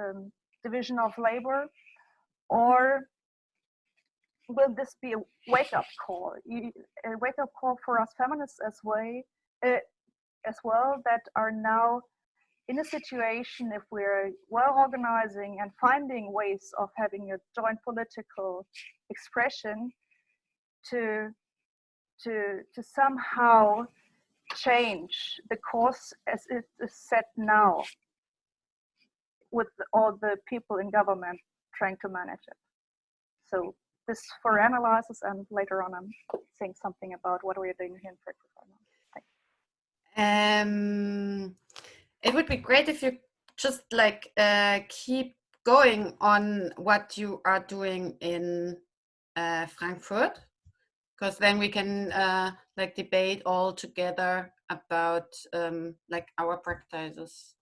um, division of labor? Or will this be a wake-up call, a wake-up call for us feminists as way, uh, as well that are now in a situation if we're well organizing and finding ways of having a joint political expression to to to somehow change the course as it is set now with all the people in government trying to manage it. So this for analysis and later on i'm saying something about what we're doing here in Frankfurt um, it would be great if you just like uh, keep going on what you are doing in uh, Frankfurt, because then we can uh, like debate all together about um, like our practices.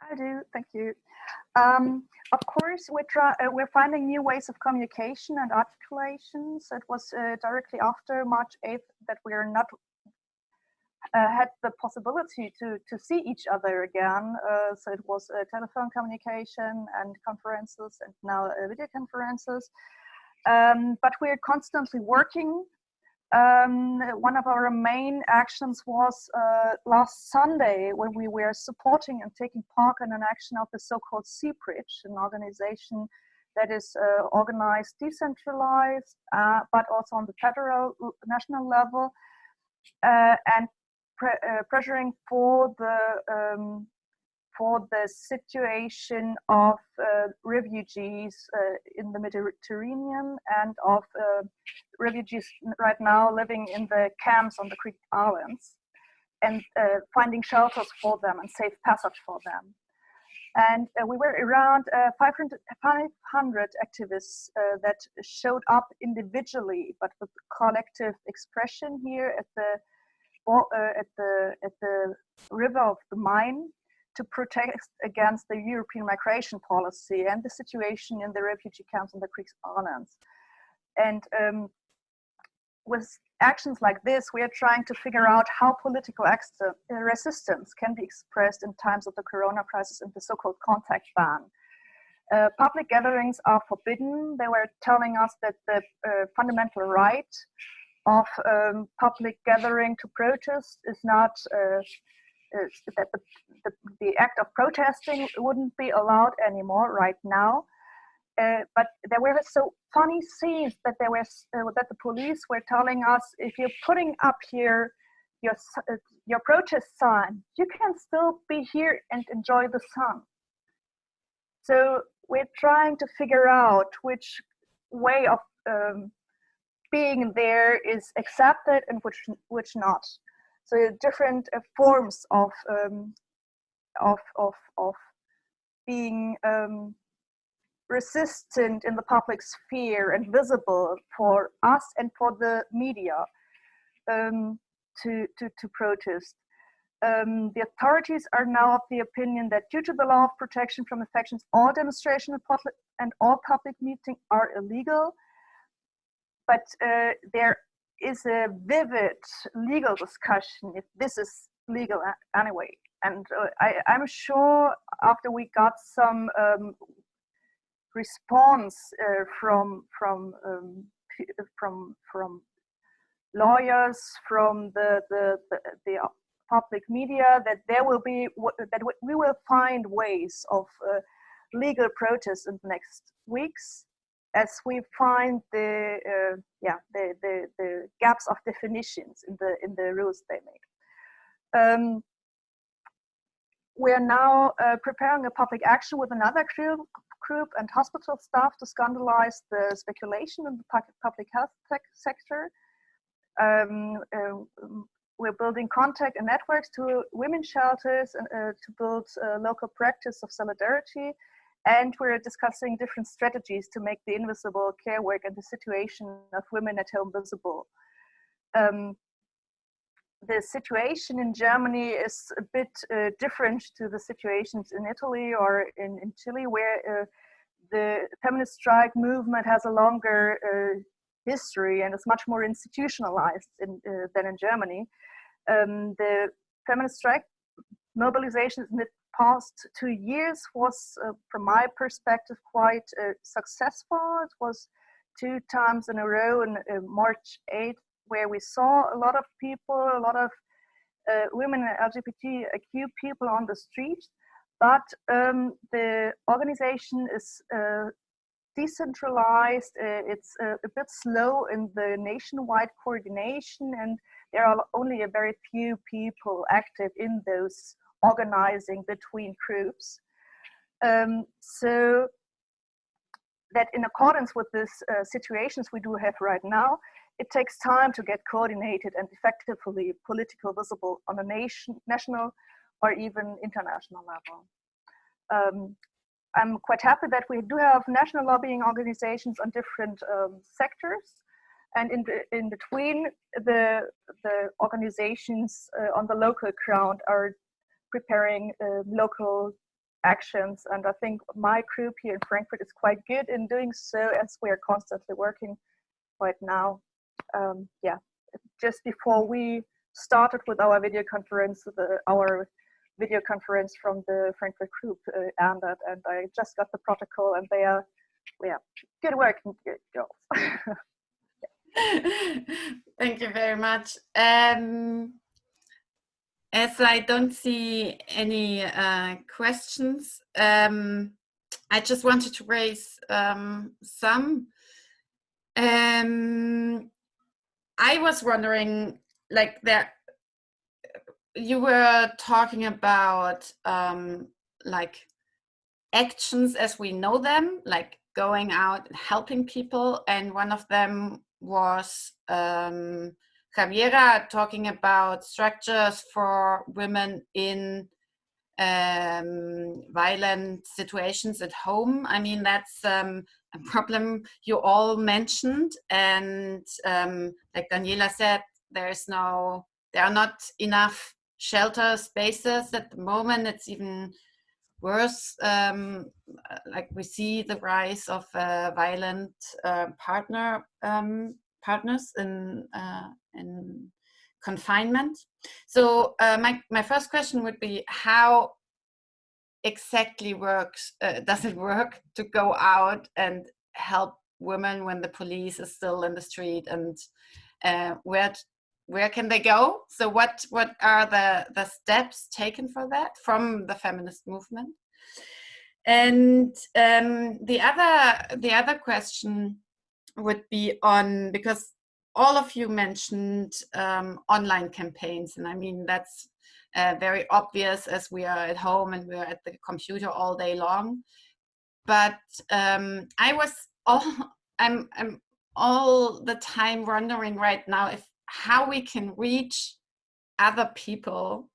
I do, thank you. Um, of course, we're, try, uh, we're finding new ways of communication and articulation. So it was uh, directly after March 8th that we are not uh, had the possibility to, to see each other again. Uh, so it was telephone communication and conferences and now uh, video conferences. Um, but we're constantly working um, one of our main actions was uh, last Sunday when we were supporting and taking part in an action of the so-called Seebrücke, an organization that is uh, organized, decentralized, uh, but also on the federal national level, uh, and pre uh, pressuring for the um, for the situation of uh, refugees uh, in the Mediterranean and of uh, refugees right now living in the camps on the Greek islands and uh, finding shelters for them and safe passage for them. And uh, we were around uh, 500, 500 activists that showed up individually, but with collective expression here at the at the at the river of the Main to protest against the European migration policy and the situation in the refugee camps on the Greek islands. And um, with actions like this, we are trying to figure out how political uh, resistance can be expressed in times of the corona crisis and the so-called contact ban. Uh, public gatherings are forbidden. They were telling us that the uh, fundamental right of um, public gathering to protest is not uh, that the, the, the, act of protesting wouldn't be allowed anymore right now. Uh, but there were so funny scenes that there was uh, that the police were telling us if you're putting up here your uh, your protest sign, you can still be here and enjoy the sun. So we're trying to figure out which way of um, being there is accepted and which which not. So different uh, forms of, um, of, of, of being um, resistant in the public sphere and visible for us and for the media um, to, to, to protest. Um, the authorities are now of the opinion that due to the law of protection from infections, all demonstration and all public meeting are illegal. But uh, there is a vivid legal discussion if this is legal anyway. And uh, I, am sure after we got some um, response uh, from from um, from from lawyers, from the the, the, the public media, that there will be that we will find ways of uh, legal protest in the next weeks as we find the uh, yeah the, the the gaps of definitions in the in the rules they make. Um, we are now uh, preparing a public action with another group, group and hospital staff to scandalize the speculation in the public health sector. Um, uh, we're building contact and networks to women shelters and uh, to build local practice of solidarity. And we're discussing different strategies to make the invisible care work and the situation of women at home visible. Um, the situation in Germany is a bit uh, different to the situations in Italy or in, in Chile, where uh, the feminist strike movement has a longer uh, history and is much more institutionalized in, uh, than in Germany. Um, the feminist strike mobilizations in the past two years was, uh, from my perspective, quite uh, successful. It was two times in a row in March 8th where we saw a lot of people, a lot of uh, women and LGBTQ people on the street, but um, the organization is uh, decentralized, uh, it's uh, a bit slow in the nationwide coordination and there are only a very few people active in those organizing between groups. Um, so that in accordance with these uh, situations we do have right now, it takes time to get coordinated and effectively political visible on a nation, national or even international level. Um, I'm quite happy that we do have national lobbying organizations on different um, sectors. And in, in between, the, the organizations uh, on the local ground are preparing uh, local actions. And I think my group here in Frankfurt is quite good in doing so as we are constantly working right now um, yeah, just before we started with our video conference, the, our video conference from the Frankfurt group uh, ended, and I just got the protocol, and they are, yeah, good work, good girls. [laughs] [laughs] Thank you very much. Um, as I don't see any uh, questions, um, I just wanted to raise um, some. Um, I was wondering, like that, you were talking about um, like actions as we know them, like going out and helping people. And one of them was um, Javiera talking about structures for women in um, violent situations at home. I mean, that's um, a problem you all mentioned. And um, like Daniela said, there's no, there are not enough shelter spaces at the moment. It's even worse. Um, like we see the rise of uh, violent uh, partner um, partners in uh, in confinement. So uh, my, my first question would be how exactly works, uh, does it work to go out and help women when the police is still in the street and uh, where where can they go? So what what are the the steps taken for that from the feminist movement? And um, the other the other question would be on because all of you mentioned um, online campaigns, and I mean that's uh, very obvious as we are at home and we're at the computer all day long. But um, I was all [laughs] I'm I'm all the time wondering right now if how we can reach other people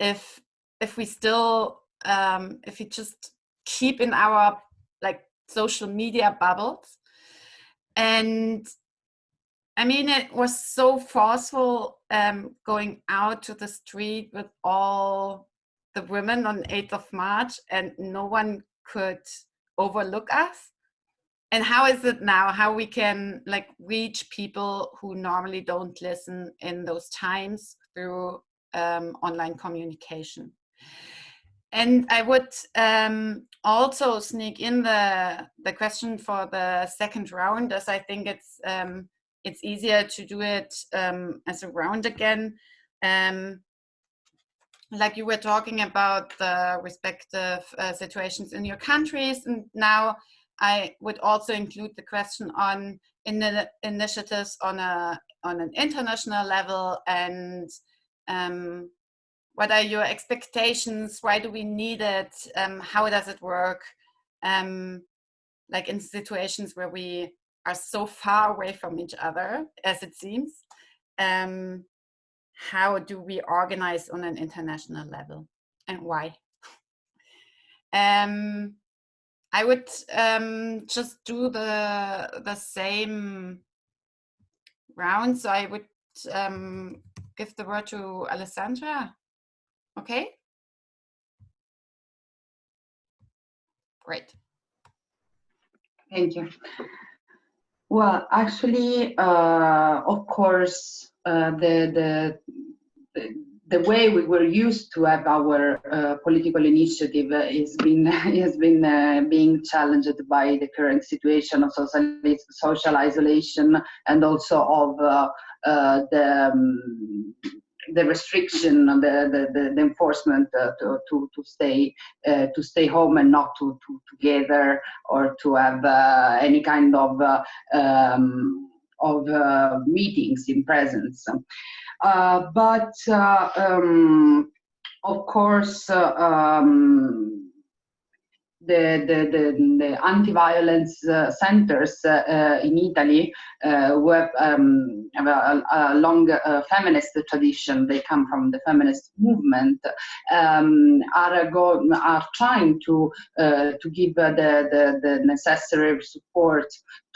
if if we still um, if we just keep in our like social media bubbles and I mean, it was so forceful um, going out to the street with all the women on 8th of March and no one could overlook us. And how is it now, how we can like reach people who normally don't listen in those times through um, online communication? And I would um, also sneak in the, the question for the second round as I think it's um, it's easier to do it um, as a round again. Um, like you were talking about the respective uh, situations in your countries and now I would also include the question on in the initiatives on a on an international level and um, what are your expectations? Why do we need it? Um, how does it work? Um, like in situations where we are so far away from each other, as it seems, um, how do we organize on an international level and why? [laughs] Um, I would um, just do the the same round. So I would um, give the word to Alessandra. Okay. Great. Thank you. Well, actually, uh, of course, uh, the, the, the way we were used to have our uh, political initiative is been [laughs] has been uh, being challenged by the current situation of social, social isolation and also of uh, uh the um, the restriction, the, the, the enforcement uh, to, to, to, stay uh, to stay home and not to, to, together or to have uh, any kind of uh, um, of uh, meetings in presence. Uh, but um, of course, um, the, the, the, the anti-violence uh, centers uh, uh in Italy uh, have, um, have a, a, long uh, feminist tradition, they come from the feminist movement, um, are, go, are trying to, to give the, the, the necessary support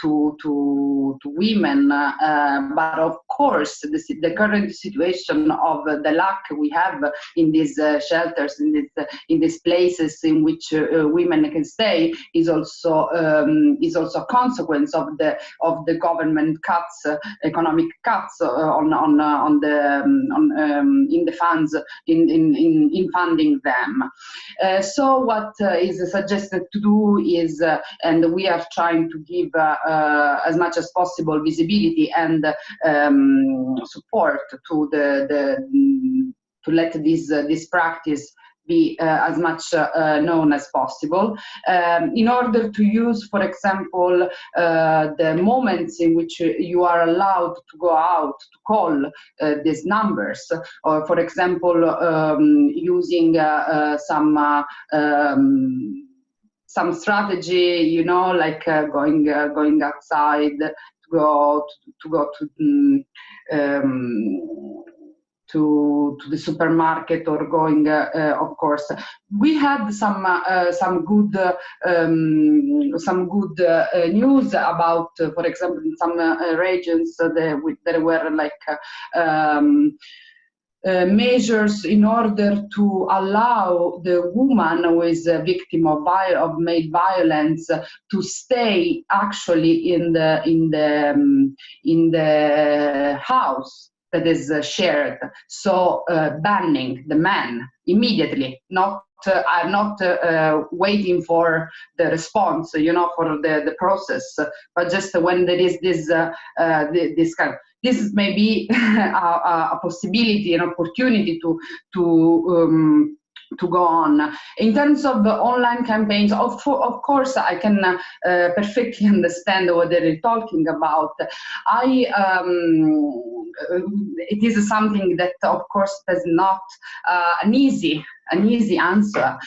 to, to, to women. Uh, but of course, the, the, current situation of the lack we have in these uh, shelters, in, this, uh, in these places in which uh, women can stay, is also um, is also a consequence of the of the government cuts, uh, economic cuts uh, on on on the um, on, um, in the funds in in in, in funding them. so what is suggested to do is, and we are trying to give uh, as much as possible visibility and um, support to the, the to let this uh, this practice be uh, as much uh, known as possible. Um, in order to use for example uh, the moments in which you are allowed to go out to call uh, these numbers or for example um, using some um, some strategy, you know, like uh, going uh, going outside to go to, to go to um, to, to the supermarket or going, uh, uh, of course. We had some uh, some good um, some good uh, news about, for example, in some regions there, that were like um, uh, measures in order to allow the woman who is a victim of, of male violence to stay actually in the in the um, in the house that is uh, shared. So uh, banning the man immediately, not uh, are not uh, waiting for the response, you know, for the, the process, but just when there is this, this kind of, this is maybe [laughs] a, a, possibility, an opportunity to to um, to go on. In terms of the online campaigns, of, of course, I can uh, perfectly [laughs] understand what they're talking about. I, um, it is something that, of course, is not uh, an easy an easy answer.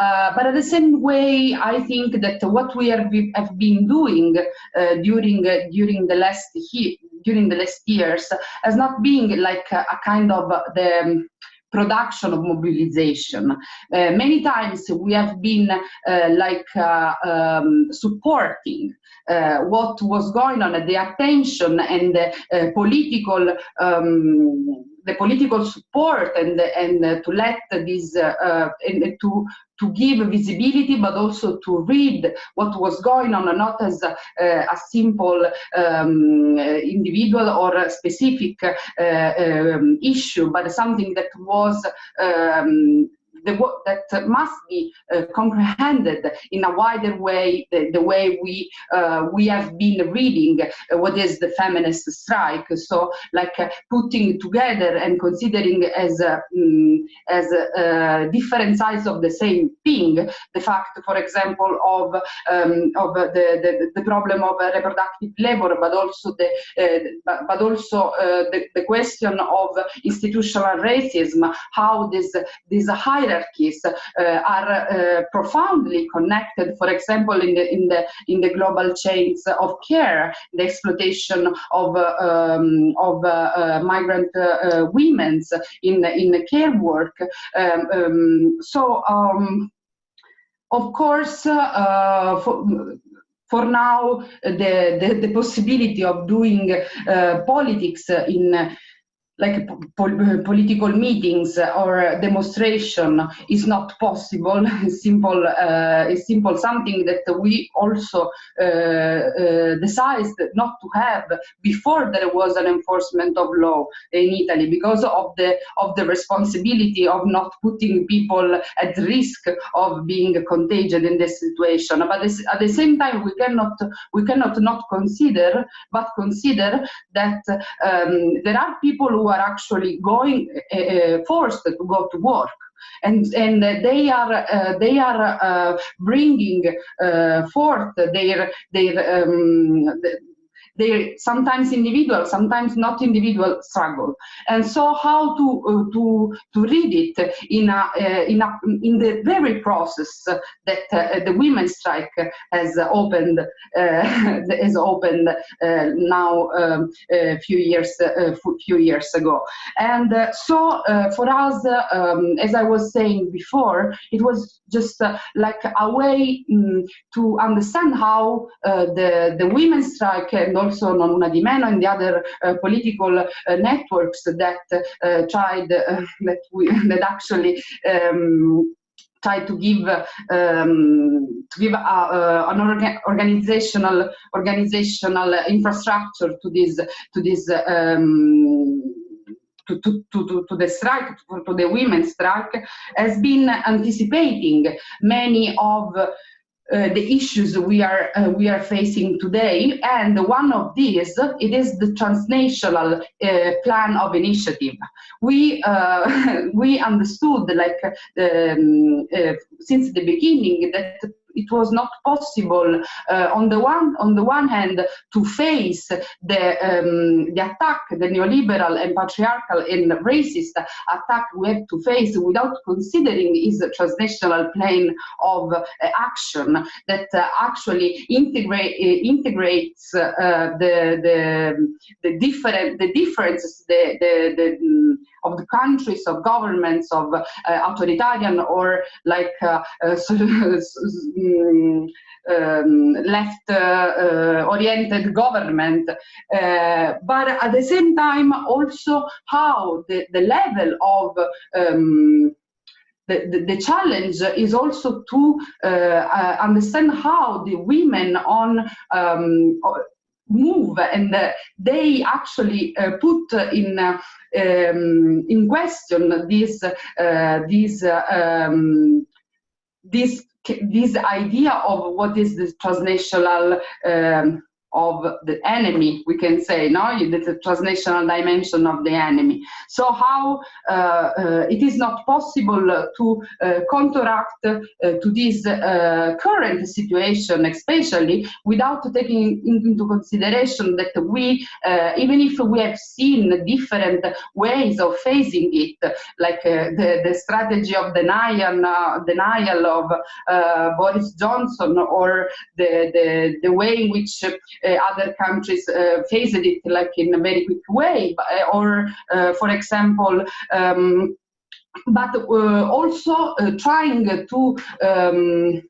Uh, but at the same way, I think that what we have, have been doing uh, during uh, during the last during the last years has not been like a, a kind of the production of mobilization. Uh, many times we have been uh, like uh, um, supporting uh, what was going on, the attention and the uh, political um, the political support and and uh, to let this uh, and to to give visibility, but also to read what was going on, not as a, a simple um, individual or a specific uh, um, issue, but something that was um, the, work that must be uh, comprehended in a wider way, the, the way we uh, we have been reading uh, what is the feminist strike. So, like uh, putting together and considering as um, as different sides of the same thing, the fact, for example, of um, of the, the, the problem of reproductive labor, but also the but, but also the, the question of institutional racism, how this these hierarchies uh, are uh, profoundly connected. For example, in the in the in the global chains of care, the exploitation of uh, um, of migrant women in in care work. Um, um, so. Um, of course, for, for now, the, the, the, possibility of doing uh, politics in like political meetings or demonstration is not possible. [laughs] simple, uh, simple something that we also uh, uh, decided not to have before there was an enforcement of law in Italy because of the of the responsibility of not putting people at risk of being contagious in this situation. But this, at the same time, we cannot we cannot not consider, but consider that um, there are people who are actually going uh, forced to go to work. And and they are uh, they are uh, bringing uh, forth their their um, they sometimes individual, sometimes not individual struggle. And so how to uh, to to read it in a uh, in a in the very process that uh, the women's strike has opened [laughs] has opened now um, a few years a few years ago. And so for us, um, as I was saying before, it was just like a way um, to understand how the the women's strike and also Non Una di Meno and the other uh, political uh, networks that uh, tried [laughs] that we [laughs] that actually um, try to give um, to give a, uh, an orga organizational organizational infrastructure to this to this um, to, to, to, to, the strike, to, to the women's strike, has been anticipating many of the issues we are uh, we are facing today. And one of these it is the transnational uh, plan of initiative. We uh, [laughs] we understood like um, uh, since the beginning that it was not possible uh, on the one on the one hand to face the um, the attack the neoliberal and patriarchal and racist attack we have to face without considering is transnational plane of uh, action that uh, actually integrate uh, integrates uh, the the the different the differences the the, the of the countries of governments of uh, authoritarian or like [laughs] um, um, left uh, uh, oriented government. Uh, but at the same time also how the, the level of um, the, the, the, challenge is also to uh, uh, understand how the women on um, move and uh, they actually put in um, in question this this um, this this idea of what is the transnational um, of the enemy, we can say, no, the transnational dimension of the enemy. So how uh, uh, it is not possible to uh, counteract uh, to this uh, current situation, especially without taking into consideration that we, uh, even if we have seen different ways of facing it, like the, the strategy of denial, denial of Boris Johnson or the, the, the way in which other countries uh, faced it like in a very quick way, uh, or for example, um, but also trying to um,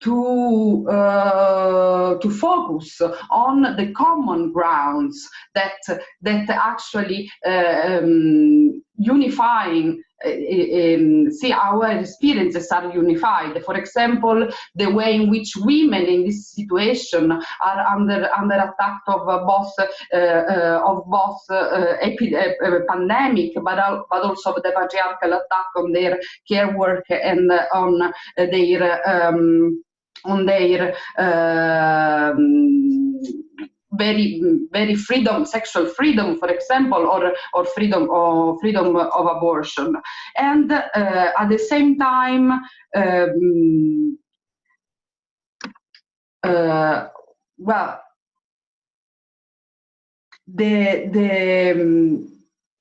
to uh, to focus on the common grounds that that actually uh, um, unifying um, see our experiences are unified. For example the way in which women in this situation are under under attack of both uh, uh, of both pandemic but but also the patriarchal attack on their care work and on their um, on their um, very very freedom sexual freedom for example or or freedom or freedom of abortion. And uh, at the same time um, uh, well the the um,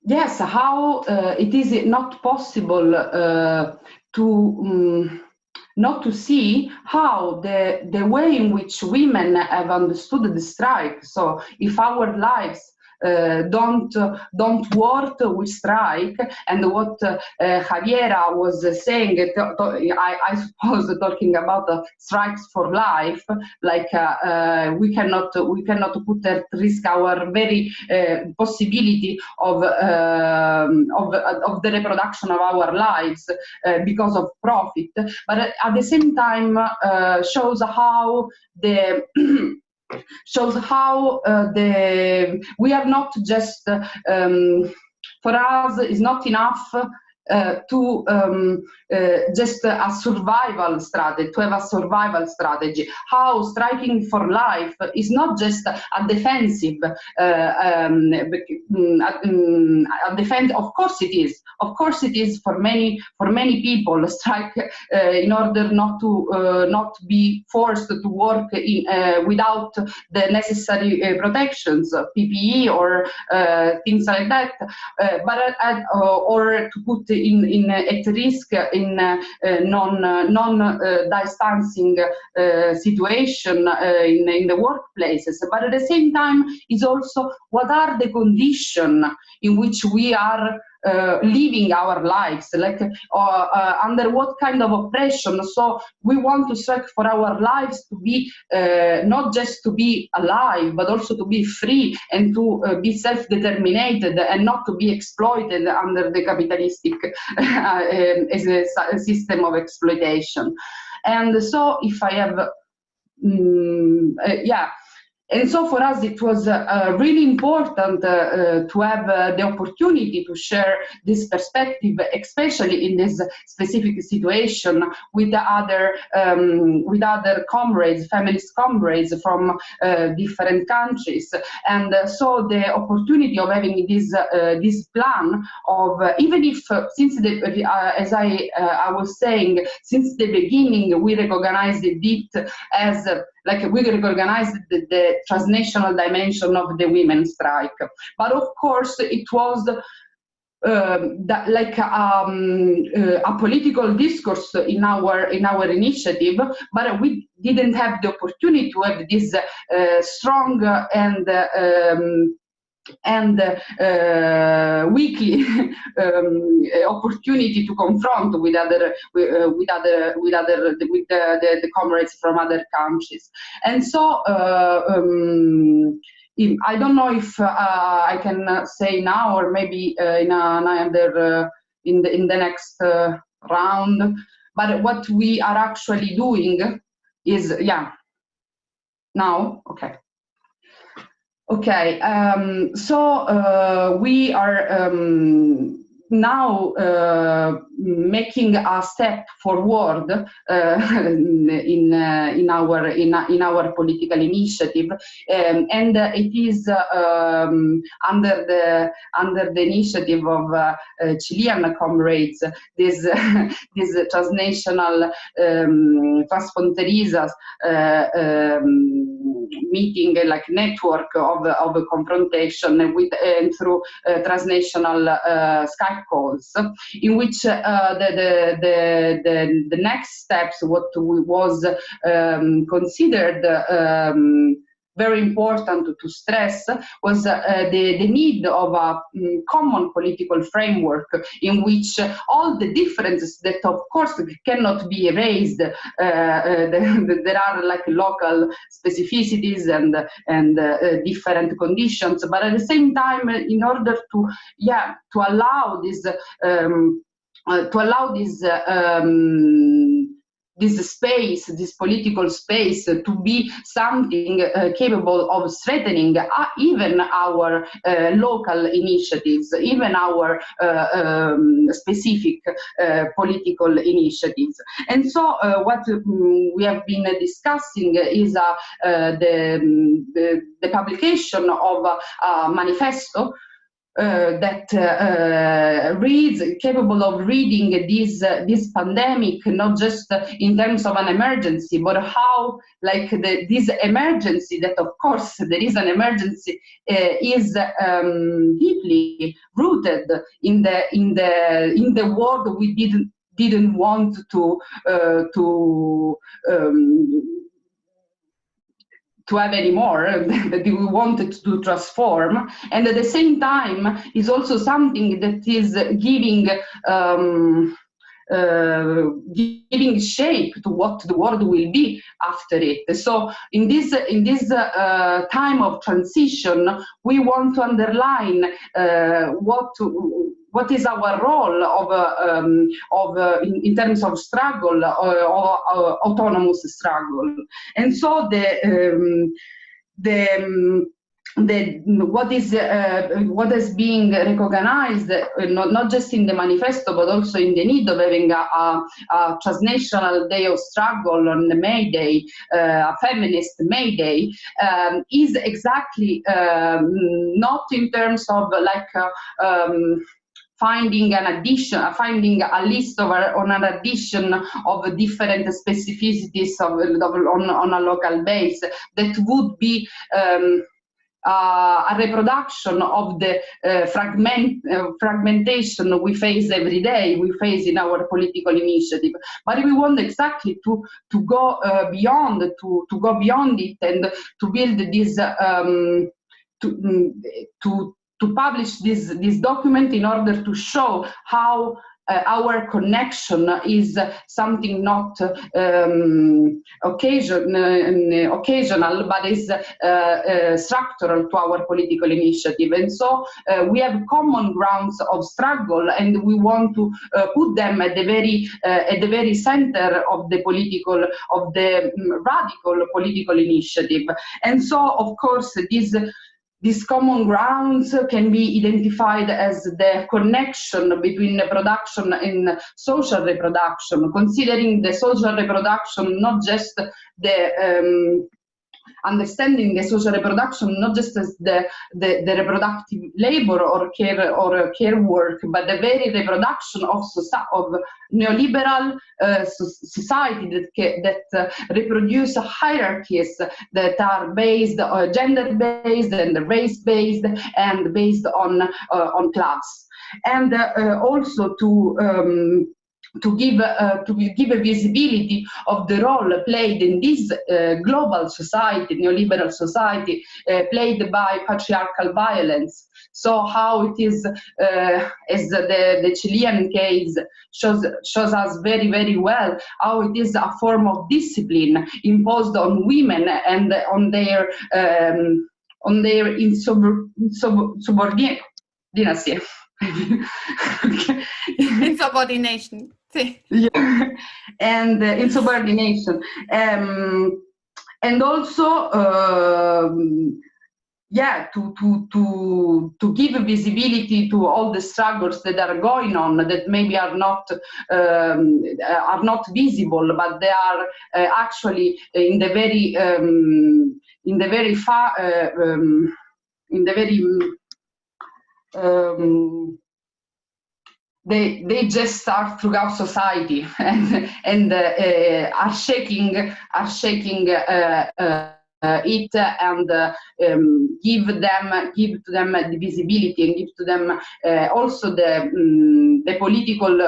yes how uh, it is not possible uh, to um, not to see how the, the way in which women have understood the strike, so if our lives don't don't work with strike. And what uh, Javiera was saying I, I, suppose [laughs] talking about uh, strikes for life like uh, uh, we cannot we cannot put at risk our very uh, possibility of, um, of of the reproduction of our lives because of profit. But at the same time shows how the [clears throat] shows how uh, the we are not just um, for us is not enough uh, to um, uh, just a survival strategy, to have a survival strategy. How striking for life is not just a defensive, uh, um, mm, mm, a defense. Of course it is. Of course it is for many for many people. [laughs] Strike uh, in order not to uh, not be forced to work in, without the necessary protections, PPE or things like that. but or to put in, in at risk in uh, non non uh, distancing uh, situation in, in the workplaces. But at the same time, is also what are the conditions in which we are uh, living our lives, like uh, uh, under what kind of oppression. So we want to strike for our lives to be uh, not just to be alive, but also to be free and to uh, be self-determined and not to be exploited under the capitalistic [laughs] um, system of exploitation. And so if I have, um, yeah, and so for us, it was uh, uh, really important uh, uh to have uh, the opportunity to share this perspective, especially in this specific situation with the other um, with other comrades, feminist comrades from uh, different countries. And so the opportunity of having this this plan of even if since the as I I was saying since the beginning we recognized it as like we recognized the, the transnational dimension of the women's strike. But of course, it was um, that, like um, uh, a political discourse in our in our initiative, but we didn't have the opportunity to have this uh, strong and um, and uh, weekly [laughs] um, opportunity to confront with other uh, with other with other with the, the, the, comrades from other countries. And so uh, um, I don't know if uh, I can say now or maybe uh, in another uh, in the in the next round but what we are actually doing is yeah. Now okay Okay, um, so uh, we are um, now uh, making a step forward uh, [laughs] in uh, in our in, in our political initiative. Um, and it is um, under the under the initiative of uh, Chilean comrades this [laughs] this transnational um, transfronterizas uh, um, meeting like network of of confrontation with and through uh, transnational Skype calls in which uh, the, the, the, the, the next steps, what was um, considered um, very important to stress was uh, the, the need of a um, common political framework in which all the differences that of course cannot be erased, uh, uh, [laughs] the, there are like local specificities and, and uh, different conditions, but at the same time, in order to, yeah, to allow this, um, uh, to allow this um, this space, this political space, to be something uh, capable of strengthening uh, even our uh, local initiatives, even our uh, um, specific uh, political initiatives. And so uh, what um, we have been discussing is the, the, the, publication of a manifesto uh, that uh, reads capable of reading this uh, this pandemic not just in terms of an emergency but how like the, this emergency that of course there is an emergency uh, is um, deeply rooted in the in the in the world we didn't didn't want to uh, to um, to have anymore [laughs] that we wanted to transform and at the same time is also something that is giving um, uh, giving shape to what the world will be after it. So in this in this uh, time of transition, we want to underline uh, what what is our role of, uh, um, of uh, in, in, terms of struggle uh, or autonomous struggle. And so the um, the um, the, what is uh, what is being recognized uh, not, not just in the manifesto but also in the need of having a, a, a transnational day of struggle on the May Day, uh, a feminist May Day, um, is exactly um, not in terms of like uh, um, finding an addition, finding a list of on an addition of different specificities of, of on, on a local base that would be um, uh, a reproduction of the uh, fragment, uh, fragmentation we face every day, we face in our political initiative. But we want exactly to, to go uh, beyond, to, to go beyond it and to build this, um, to, mm, to, to publish this, this document in order to show how uh, our connection is something not um, occasion, uh, occasional, but is uh, uh, structural to our political initiative. And so uh, we have common grounds of struggle, and we want to uh, put them at the very at the very center of the political of the um, radical political initiative. And so, of course, this these common grounds can be identified as the connection between production and social reproduction, considering the social reproduction not just the um, understanding the social reproduction not just as the, the, the, reproductive labor or care or care work, but the very reproduction of, of neoliberal uh, society that, that uh, reproduce hierarchies that are based uh, gender based and race based and based on uh, on class. And uh, uh, also to um, to give uh, to give a visibility of the role played in this uh, global society, neoliberal society, uh, played by patriarchal violence. So how it is, uh, as the, the Chilean case shows shows us very very well, how it is a form of discipline imposed on women and on their um, on their [laughs] [laughs] insubordination. Insubordination. [laughs] yeah. and uh, insubordination. Um, and also, um, yeah, to, to, to, to give visibility to all the struggles that are going on that maybe are not, um, are not visible, but they are uh, actually in the very, um, in the very far, uh, um, in the very, they they just start throughout society [laughs] and and uh, uh, are shaking are shaking uh, uh, uh it and uh, um, give them give to them the visibility and give to them also the um, the political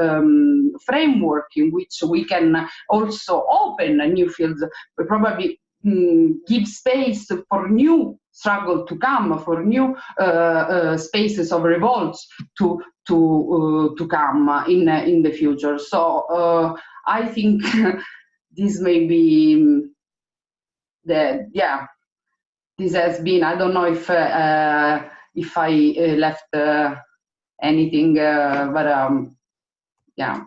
um, framework in which we can also open new fields probably mm, give space for new struggle to come, for new uh, uh, spaces of revolts to to uh, to come in in the future. So I think [laughs] this may be mm, the yeah. This has been. I don't know if if I left anything, but um, yeah.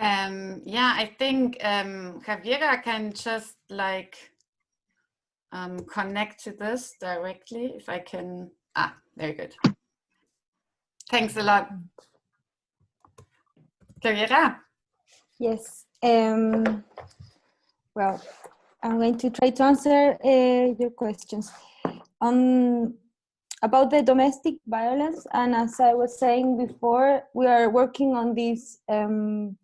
Um, yeah, I think um, Javiera can just like um, connect to this directly if I can. Ah, very good. Thanks a lot. Javiera? Yes. Um, well, I'm going to try to answer uh, your questions. Um, about the domestic violence, and as I was saying before, we are working on these um,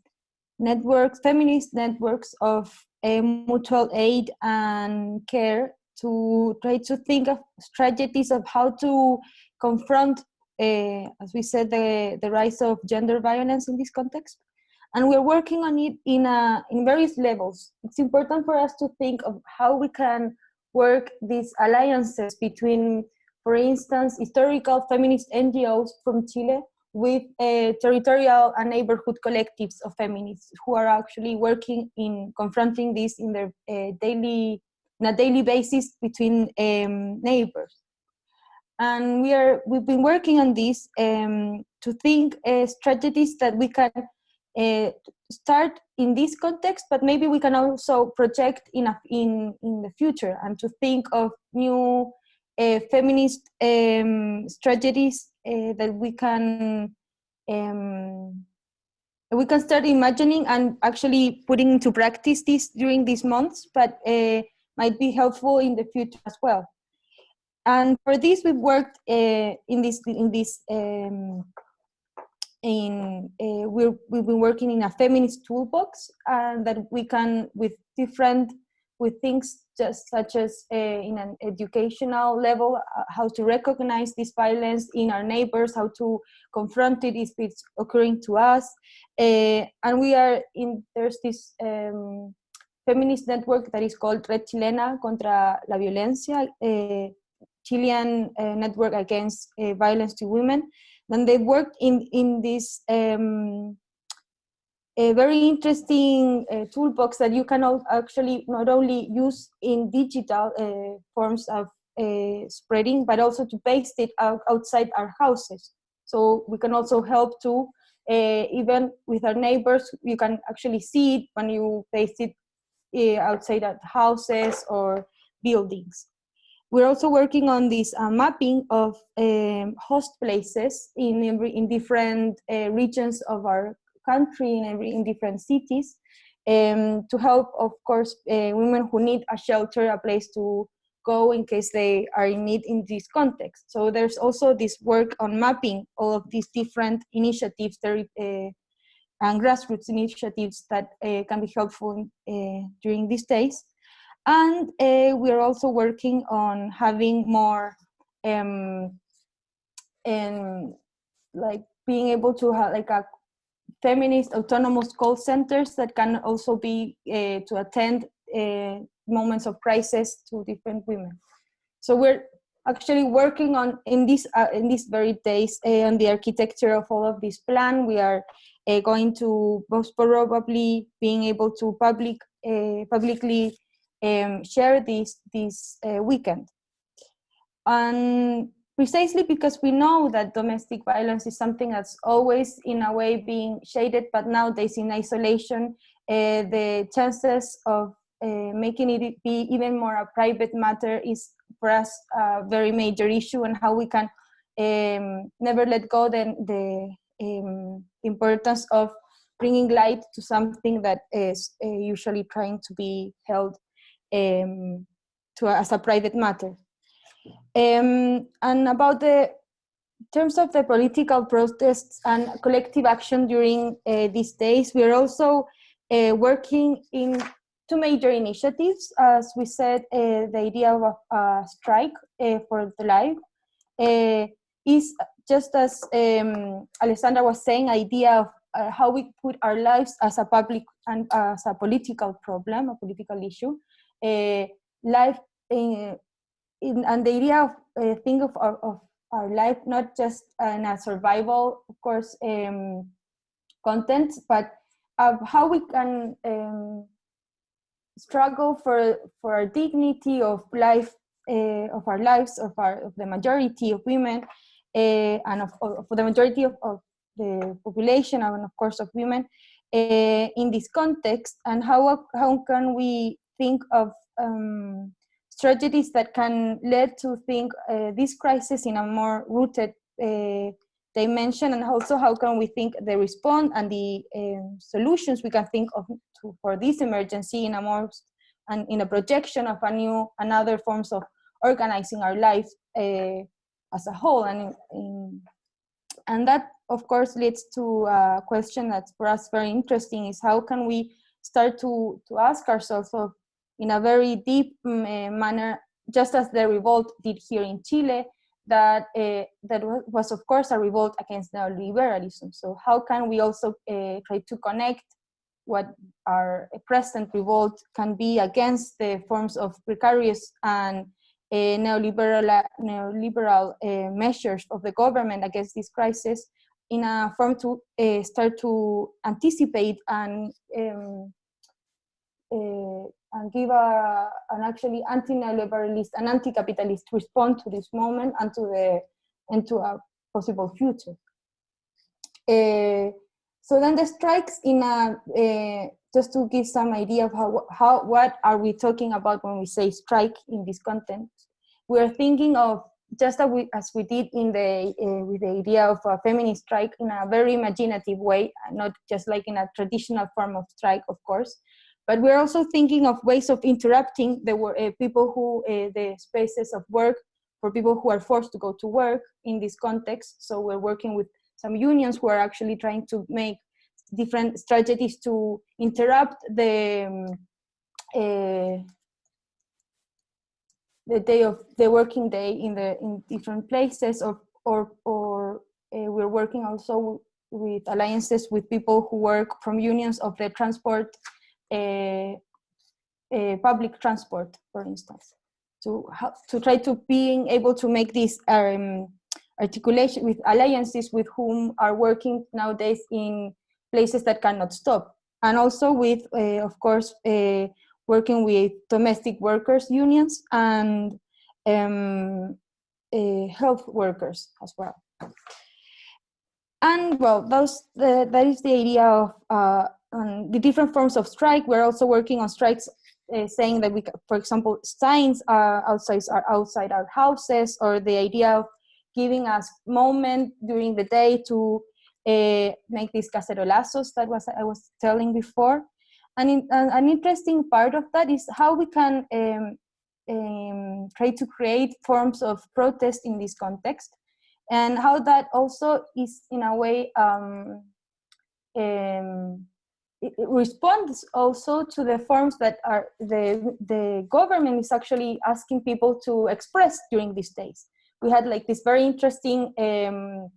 networks, feminist networks of mutual aid and care to try to think of strategies of how to confront, uh, as we said, the, the rise of gender violence in this context. And we're working on it in, in various levels. It's important for us to think of how we can work these alliances between, for instance, historical feminist NGOs from Chile with uh, territorial and neighborhood collectives of feminists who are actually working in confronting this in their uh, daily, on a daily basis between um, neighbors. And we are, we've been working on this um, to think uh, strategies that we can uh, start in this context, but maybe we can also project in, a, in, in the future and to think of new uh, feminist um, strategies that we can um, we can start imagining and actually putting into practice this during these months, but uh, might be helpful in the future as well. And for this, we've worked uh, in this in this um, in uh, we we've been working in a feminist toolbox, and that we can with different with things just such as uh, in an educational level, uh, how to recognize this violence in our neighbors, how to confront it if it's occurring to us. Uh, and we are in, there's this um, feminist network that is called Red Chilena contra la Violencia, a Chilean uh, network against uh, violence to women. Then they worked in, in this um, a very interesting uh, toolbox that you can actually not only use in digital uh, forms of uh, spreading, but also to paste it out outside our houses. So we can also help to, uh, even with our neighbors, you can actually see it when you paste it uh, outside our houses or buildings. We're also working on this uh, mapping of um, host places in, in different regions of our country in, every, in different cities um, to help, of course, uh, women who need a shelter, a place to go in case they are in need in this context. So there's also this work on mapping all of these different initiatives there, uh, and grassroots initiatives that uh, can be helpful uh, during these days. And uh, we are also working on having more um, and like being able to have like a feminist autonomous call centers that can also be uh, to attend uh, moments of crisis to different women. So we're actually working on in this uh, in these very days uh, on the architecture of all of this plan. We are going to most probably being able to public publicly um, share this this weekend. And precisely because we know that domestic violence is something that's always in a way being shaded, but nowadays in isolation, uh, the chances of uh, making it be even more a private matter is for us a very major issue and how we can um, never let go the, the um, importance of bringing light to something that is uh, usually trying to be held um, to as a private matter. Um, and about the terms of the political protests and collective action during uh, these days, we are also uh, working in two major initiatives. As we said, uh, the idea of a strike uh, for the life uh, is just as um, Alessandra was saying, idea of uh, how we put our lives as a public and as a political problem, a political issue. life in, in, and the idea of uh, think of our, of our life not just in a survival, of course, um, content, but of how we can um, struggle for for our dignity of life uh, of our lives of our of the majority of women uh, and of, of, for the majority of, of, the population and of course of women uh, in this context and how how can we think of um, strategies that can lead to think uh, this crisis in a more rooted uh, dimension and also how can we think the response and the um, solutions we can think of to, for this emergency in a more and in a projection of a new another forms of organizing our life uh, as a whole. And in, in, and that of course leads to a question that's for us very interesting is how can we start to to ask ourselves of in a very deep um, manner just as the revolt did here in Chile that uh, that was of course a revolt against neoliberalism. So how can we also uh, try to connect what our present revolt can be against the forms of precarious and uh, neoliberal neoliberal measures of the government against this crisis in a form to start to anticipate and um, and give a, an actually anti-neoliberalist and anti-capitalist response to this moment and to the and to a possible future. Uh, so then the strikes in a uh, just to give some idea of how how what are we talking about when we say strike in this content. We are thinking of just as we, as we did in the uh, with the idea of a feminist strike in a very imaginative way, not just like in a traditional form of strike, of course, but we're also thinking of ways of interrupting the uh, people who, uh, the spaces of work for people who are forced to go to work in this context. So we're working with some unions who are actually trying to make different strategies to interrupt the um, the day of the working day in the in different places or or or uh, we're working also with alliances with people who work from unions of the transport public transport, for instance, to to try to being able to make this um, articulation with alliances with whom are working nowadays in places that cannot stop, and also with, uh, of course, uh, working with domestic workers unions and um, uh, health workers as well. And well, those that is the idea of uh, on the different forms of strike. We're also working on strikes uh, saying that we, for example, signs are outside, are outside our houses or the idea of giving us moment during the day to uh, make these cacerolazos that was I was telling before. And in, uh, an interesting part of that is how we can um, um, try to create forms of protest in this context and how that also is in a way um, um, responds also to the forms that are the the government is actually asking people to express during these days. We had like this very interesting um,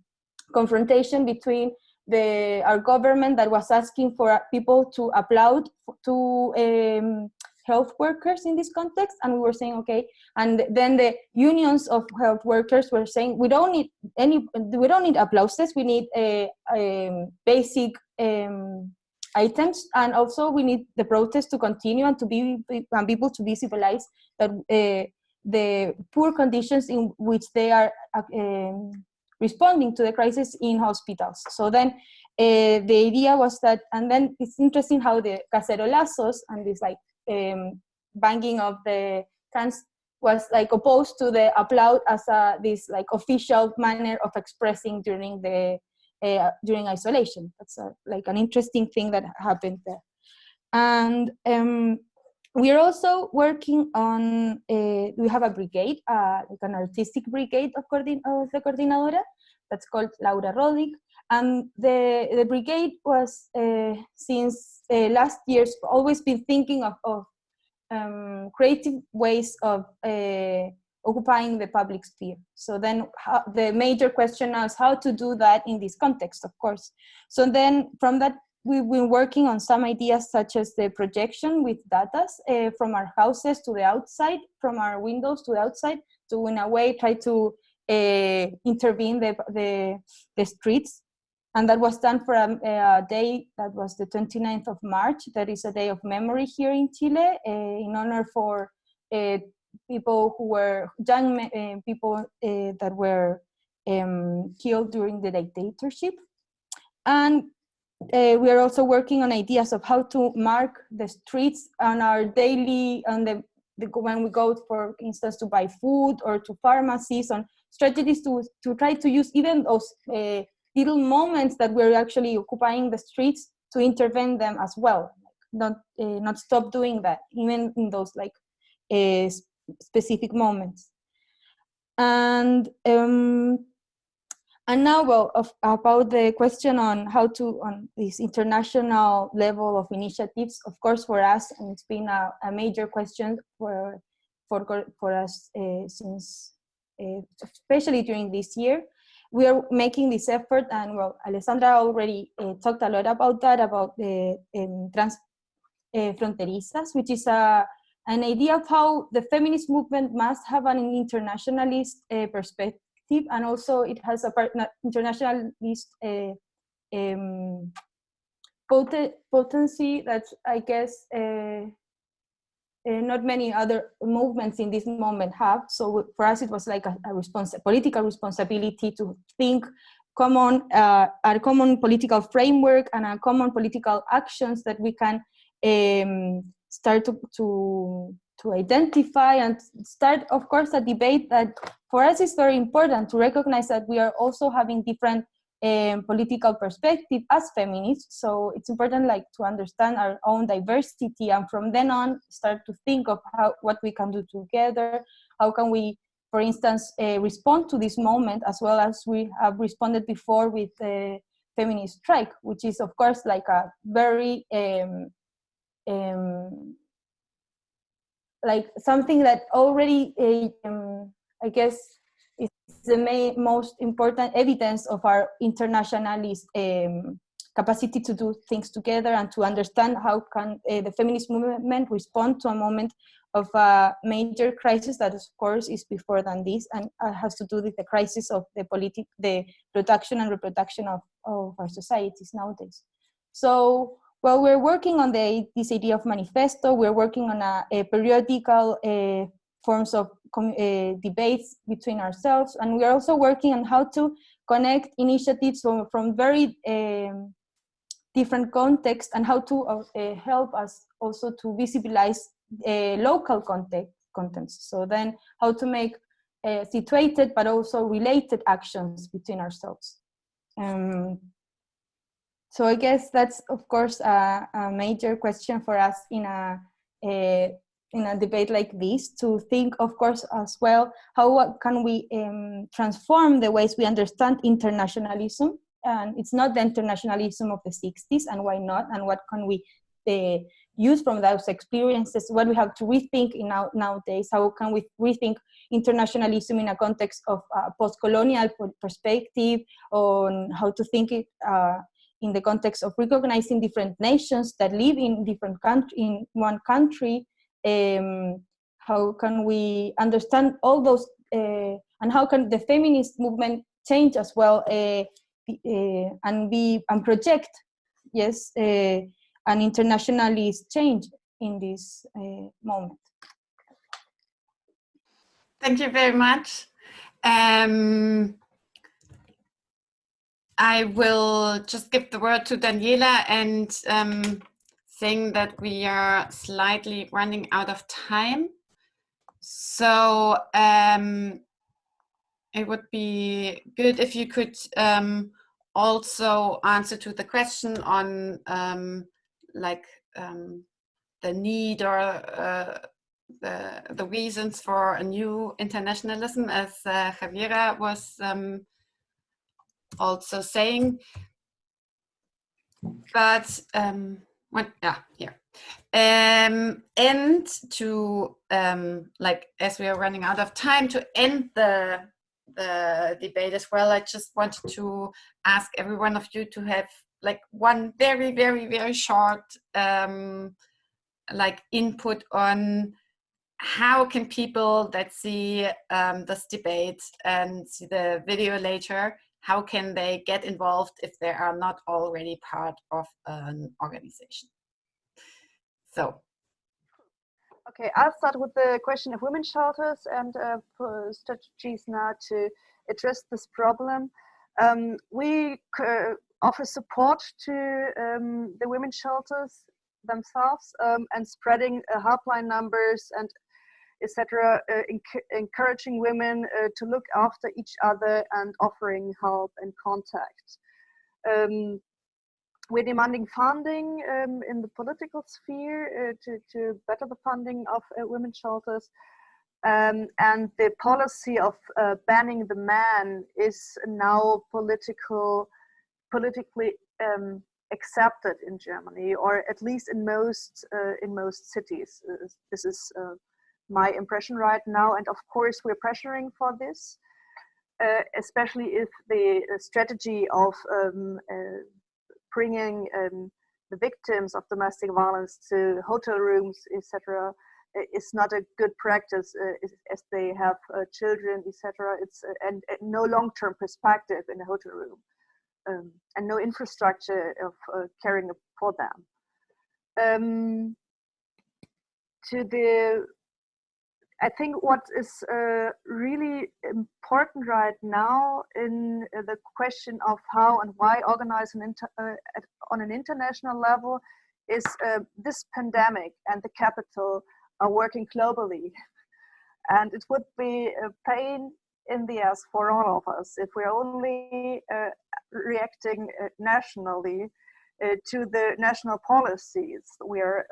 confrontation between the our government that was asking for people to applaud to um, health workers in this context and we were saying okay and then the unions of health workers were saying we don't need any we don't need applauses we need a, a basic um, items and also we need the protest to continue and to be and people to be civilized that uh, the poor conditions in which they are um, responding to the crisis in hospitals. So then uh, the idea was that and then it's interesting how the cacerolazos and this like um, banging of the cans was like opposed to the applaud as a this like official manner of expressing during the uh, during isolation. That's a, like an interesting thing that happened there. And um, we're also working on, uh, we have a brigade, uh, like an artistic brigade of, of the Coordinadora, that's called Laura Rodig. And the, the brigade was, uh, since uh, last year's, always been thinking of, of um, creative ways of uh, occupying the public sphere. So then how, the major question now is how to do that in this context, of course. So then from that we've been working on some ideas such as the projection with data uh, from our houses to the outside, from our windows to the outside, to in a way try to uh, intervene the, the, the streets. And that was done for a, a, day that was the 29th of March. That is a day of memory here in Chile uh, in honor for uh, people who were young uh, people uh, that were um, killed during the dictatorship. And uh, we are also working on ideas of how to mark the streets on our daily, on the, the, when we go, for instance, to buy food or to pharmacies, on strategies to, to try to use even those little moments that we're actually occupying the streets to intervene them as well, not, uh, not stop doing that, even in those like uh, specific moments. And um, and now, well, of, about the question on how to, on this international level of initiatives, of course, for us, and it's been a, a major question for, for, for us uh, since, uh, especially during this year, we are making this effort, and well, Alessandra already uh, talked a lot about that, about the um, trans uh, fronterizas, which is a, an idea of how the feminist movement must have an internationalist uh, perspective and also it has a internationalist uh, um, poten potency that I guess uh, uh, not many other movements in this moment have. So for us, it was like a, a respons political responsibility to think common, uh, a common political framework and a common political actions that we can um, start to, to, to identify and start, of course, a debate that for us is very important to recognize that we are also having different um, political perspective as feminists. So it's important like to understand our own diversity and from then on start to think of how what we can do together. How can we, for instance, uh, respond to this moment as well as we have responded before with the feminist strike, which is of course like a very um, um, like something that already um, I guess is the main, most important evidence of our internationalist um, capacity to do things together and to understand how can uh, the feminist movement respond to a moment of a major crisis that of course is before than this and uh, has to do with the crisis of the politic, the production and reproduction of, of our societies nowadays. So well, we're working on the, this idea of manifesto. We're working on a, a periodical uh, forms of uh, debates between ourselves. And we're also working on how to connect initiatives from, from very um, different contexts and how to uh, help us also to visibilize uh, local context, contents. So then how to make uh, situated but also related actions between ourselves. Um, so I guess that's, of course, a, a major question for us in a, a, in a debate like this to think, of course, as well, how can we um, transform the ways we understand internationalism? And it's not the internationalism of the 60s, and why not? And what can we uh, use from those experiences? What we have to rethink in now, nowadays? How can we rethink internationalism in a context of uh, post-colonial perspective on how to think it uh, in the context of recognizing different nations that live in different country in one country um, how can we understand all those uh, and how can the feminist movement change as well uh, uh, and be and project yes uh, an internationalist change in this uh, moment. Thank you very much. Um, I will just give the word to Daniela and um, saying that we are slightly running out of time. So um, it would be good if you could um, also answer to the question on um, like um, the need or uh, the, the reasons for a new internationalism as uh, Javiera was um, also saying. But um, what, yeah, here. Um, and to, um, like, as we are running out of time, to end the, the debate as well, I just wanted to ask every one of you to have like one very, very, very short um, like input on how can people that see um, this debate and see the video later, how can they get involved if they are not already part of an organization? So. Okay, I'll start with the question of women shelters and uh, strategies now to address this problem. Um, we uh, offer support to um, the women shelters themselves um, and spreading uh, helpline numbers and etc., uh, enc encouraging women uh, to look after each other and offering help and contact. Um, we're demanding funding um, in the political sphere uh, to, to better the funding of uh, women's shelters. Um, and the policy of uh, banning the man is now political, politically um, accepted in Germany, or at least in most uh, in most cities. this is my impression right now. And of course, we're pressuring for this, uh, especially if the uh, strategy of um, uh, bringing um, the victims of domestic violence to hotel rooms, etc., is not a good practice uh, as they have uh, children, etc. It's uh, and, and, no long-term perspective in a hotel room, um, and no infrastructure of caring for them. Um, to the I think what is uh, really important right now in uh, the question of how and why organize an uh, on an international level is uh, this pandemic and the capital are working globally. [laughs] And it would be a pain in the ass for all of us if we're only uh, reacting uh, nationally to the national policies we're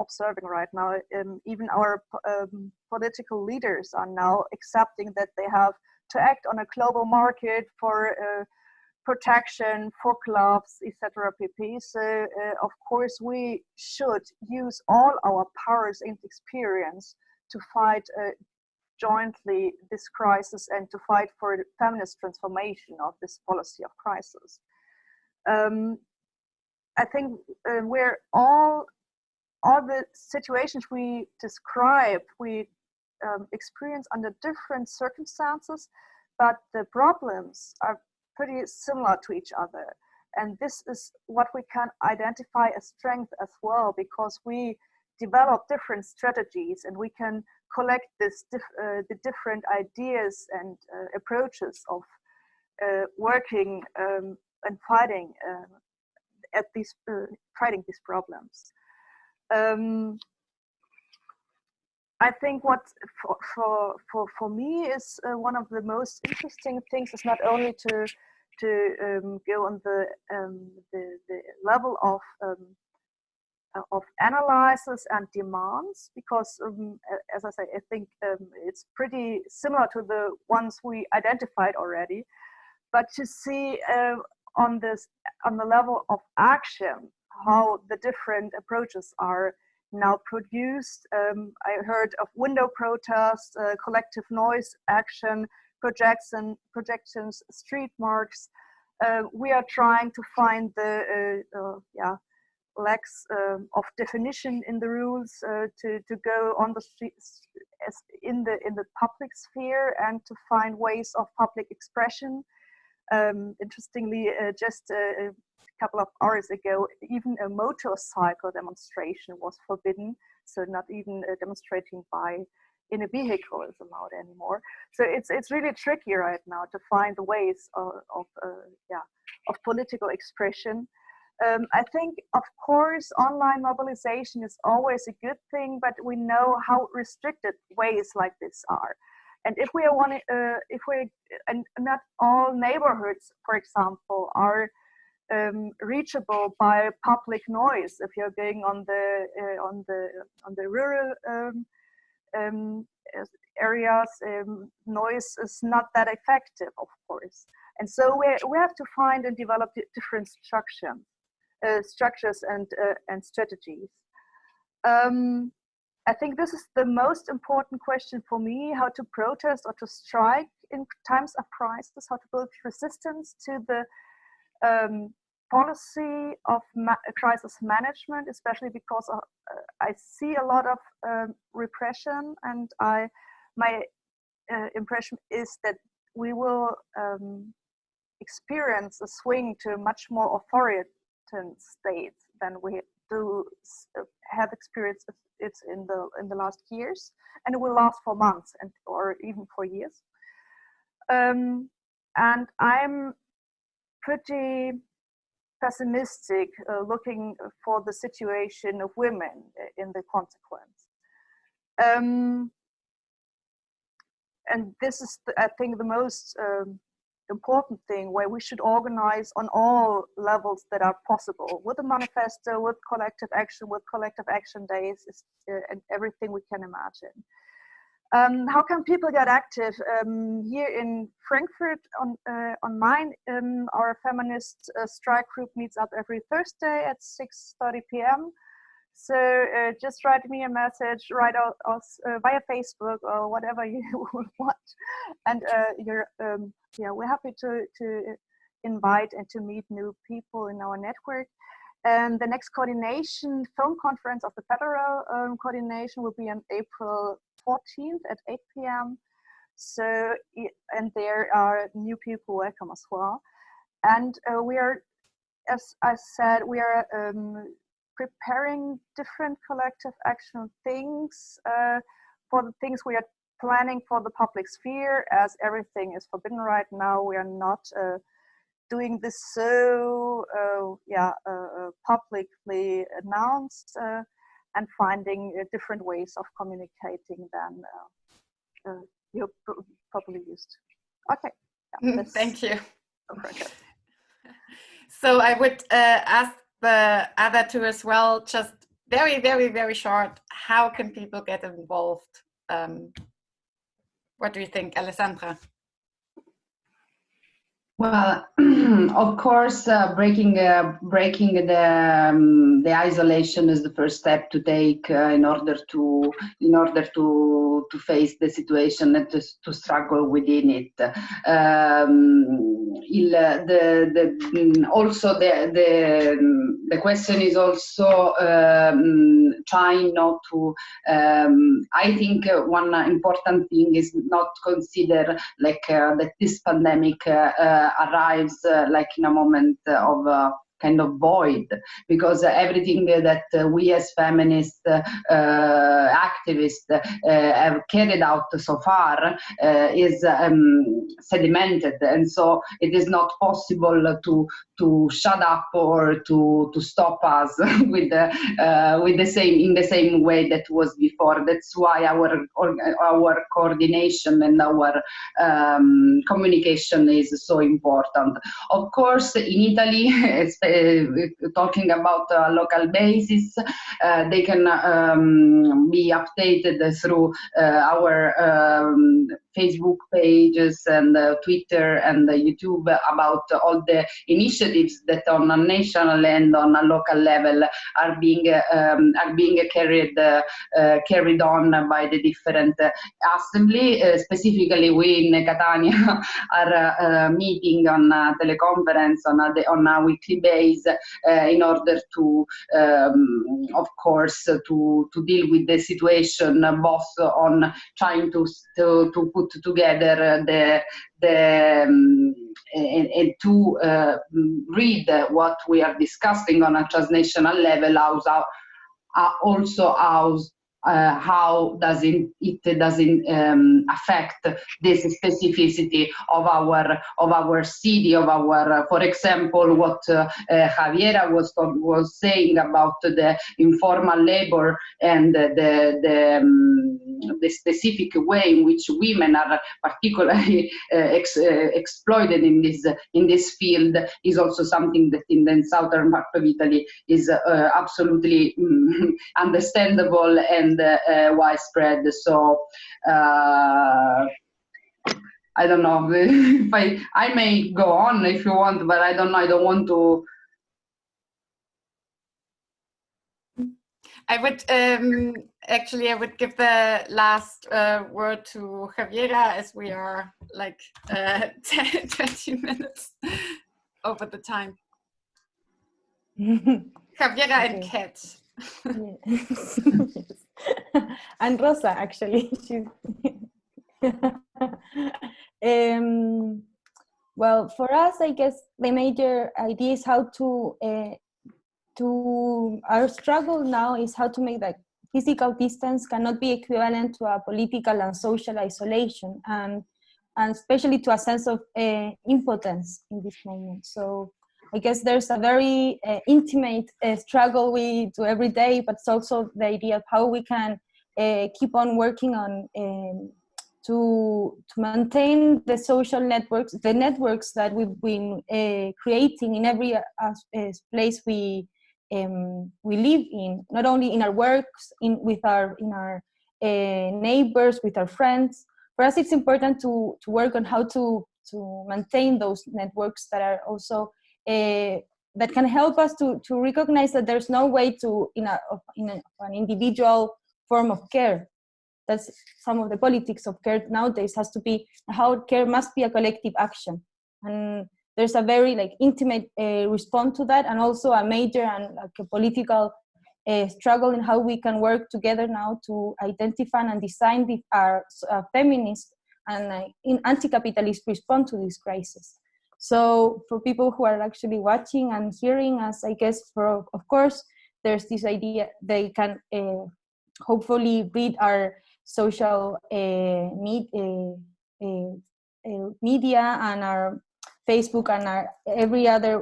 observing right now. Um, even our um, political leaders are now accepting that they have to act on a global market for uh, protection, for gloves, etc. pp. So uh, of course we should use all our powers and experience to fight uh, jointly this crisis and to fight for feminist transformation of this policy of crisis. Um, I think uh, we're all all the situations we describe, we um, experience under different circumstances, but the problems are pretty similar to each other. And this is what we can identify as strength as well, because we develop different strategies and we can collect this dif uh, the different ideas and uh, approaches of uh, working um, and fighting uh, at these uh, fighting these problems um, I think what for, for, for, for me is uh, one of the most interesting things is not only to to um, go on the, um, the, the level of um, uh, of analysis and demands because um, as I say I think um, it's pretty similar to the ones we identified already. But to see uh, on this on the level of action how the different approaches are now produced. Um, I heard of window protests, uh, collective noise action, projection, projections, street marks. Uh, we are trying to find the uh, uh yeah lacks um, of definition in the rules uh, to to go on the streets in the in the public sphere and to find ways of public expression. Um, interestingly, uh, just couple of hours ago, even a motorcycle demonstration was forbidden. So not even uh, demonstrating by in a vehicle is allowed anymore. So it's it's really tricky right now to find ways of, of uh, yeah of political expression. Um, I think, of course, online mobilization is always a good thing, but we know how restricted ways like this are. And if we are uh, if we, and not all neighborhoods, for example, are um, reachable by public noise. If you're going on the uh, on the on the rural um, um, areas um, noise is not that effective of course. And so we, we have to find and develop different structure, uh, structures and uh, and strategies. Um, I think this is the most important question for me, how to protest or to strike in times of crisis, how to build resistance to the um, policy of ma crisis management, especially because of, uh, I see a lot of um, repression, and I my uh, impression is that we will um, experience a swing to a much more authoritarian state than we do uh, have experienced it in the in the last years, and it will last for months and or even for years. Um, and I'm pretty pessimistic uh, looking for the situation of women in the consequence. Um, and this is, the, I think, the most um, important thing where we should organize on all levels that are possible with a manifesto, with collective action, with collective action days, uh, and everything we can imagine. Um, how can people get active? Um, here in Frankfurt on, uh, on Main, um, our feminist uh, strike group meets up every Thursday at 6.30 p.m. So uh, just write me a message, write us uh, via Facebook or whatever [laughs] you want. And uh, you're, um, yeah, we're happy to, to invite and to meet new people in our network. And the next coordination phone conference of the federal um, coordination will be on April 14th at 8 p.m. So, and there are new people welcome as well. And uh, we are, as I said, we are um, preparing different collective action things uh, for the things we are planning for the public sphere as everything is forbidden right now. We are not uh, doing this so uh, yeah uh, uh, publicly announced and finding uh, different ways of communicating than uh, uh, you're probably used. Okay. Yeah, mm, Thank you. [laughs] So I would ask the other two as well, just very, very, very short, how can people get involved? Um, what do you think, Alessandra? Well, [clears throat] of course, uh, breaking uh, breaking the um, the isolation is the first step to take uh, in order to in order to to face the situation and to, to struggle within it. Um, il, the, the, also the, the the question is also um, trying not to. Um, I think one important thing is not consider like uh, that this pandemic uh, uh, arrives uh, like in a moment of uh, kind of void because everything that we as feminist uh, activists uh, have carried out so far uh, is um, sedimented. And so it is not possible to to shut up or to to stop us [laughs] with the uh, with the same in the same way that was before. That's why our our coordination and our um, communication is so important. Of course in italy [laughs] talking about a local basis uh, they can um, be updated through uh, our um, Facebook pages and uh, Twitter and uh, YouTube about all the initiatives that on a national and on a local level are being um, are being carried uh, carried on by the different assembly. specifically, we in Catania [laughs] are meeting on a teleconference on a, on a weekly base in order to, um, of course, to to deal with the situation both on trying to to, to put put together the the um, and, and, to uh, read what we are discussing on a transnational level uh, also how uh, how does it, it doesn't um, affect this specificity of our of our city of our uh, for example what uh, uh Javiera was was saying about the informal labor and the the, um, the specific way in which women are particularly [laughs] uh, ex, uh, exploited in this in this field is also something that in the southern part of Italy is absolutely um, [laughs] understandable and and uh, widespread. So uh, I don't know [laughs] if I I may go on if you want, but I don't know. I don't want to. I would um, actually I would give the last uh, word to Javiera as we are like uh, 10, [laughs] 20 minutes over the time. [laughs] Javiera and Okay. Kat. Yes. And Rosa, actually. [laughs] She's [laughs] um, well, for us, I guess the major idea is how to, uh, to our struggle now is how to make that physical distance cannot be equivalent to a political and social isolation, and and especially to a sense of uh, impotence in this moment. So I guess there's a very uh, intimate uh, struggle we do every day, but it's also the idea of how we can uh, keep on working on um, to to maintain the social networks, the networks that we've been uh, creating in every uh, place we um, we live in, not only in our works, in with our in our uh, neighbors, with our friends. For us, it's important to to work on how to to maintain those networks that are also uh, that can help us to, to recognize that there's no way to, in, a, in a, an individual form of care. That's some of the politics of care nowadays has to be how care must be a collective action. And there's a very like intimate uh, response to that and also a major and like a political uh, struggle in how we can work together now to identify and design the, our uh, feminist and uh, in anti-capitalist response to this crisis. So for people who are actually watching and hearing us, I guess for of course there's this idea they can uh, hopefully read our social uh, med uh, media and our Facebook and our every other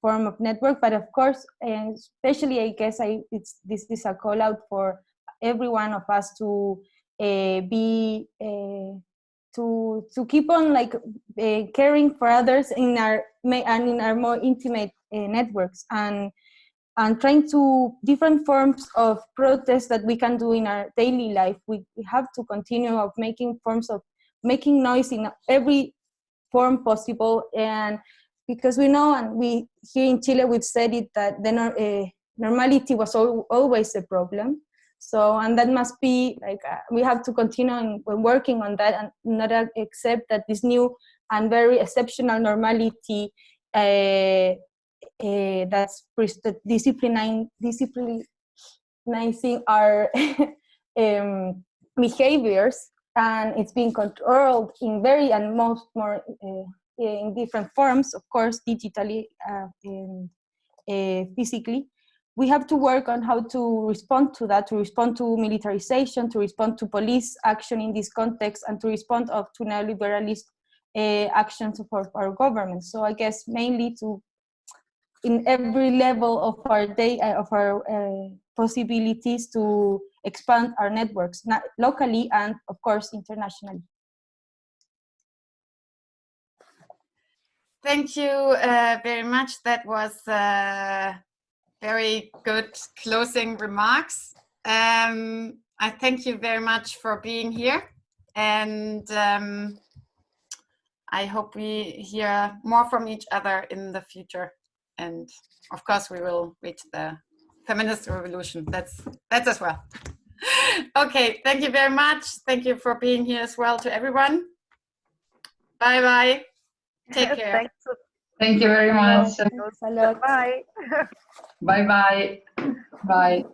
form of network. But of course, especially I guess I it's this is a call out for every one of us to be to to keep on like uh, caring for others in our and in our more intimate uh, networks and and trying to different forms of protest that we can do in our daily life. We, we have to continue of making forms of making noise in every form possible and because we know and we here in chile we've said it that the uh, normality was al always a problem so, and that must be like, uh, we have to continue on, working on that and not accept that this new and very exceptional normality uh, uh, that's disciplining, disciplinizing our [laughs] um, behaviors and it's being controlled in very and most more uh, in different forms, of course, digitally, uh, and, physically we have to work on how to respond to that, to respond to militarization, to respond to police action in this context, and to respond of, to neoliberalist uh, actions of our, our, government. So I guess mainly to, in every level of our day, uh, of our uh, possibilities to expand our networks, locally and of course internationally. Thank you uh, very much. That was uh, very good closing remarks. Um, I thank you very much for being here and um, I hope we hear more from each other in the future. And of course, we will reach the feminist revolution. That's, that's as well. [laughs] okay, thank you very much. Thank you for being here as well to everyone. Bye-bye. Take [laughs] care. Thank you very much. Thanks a lot. Bye. Bye-bye. Bye.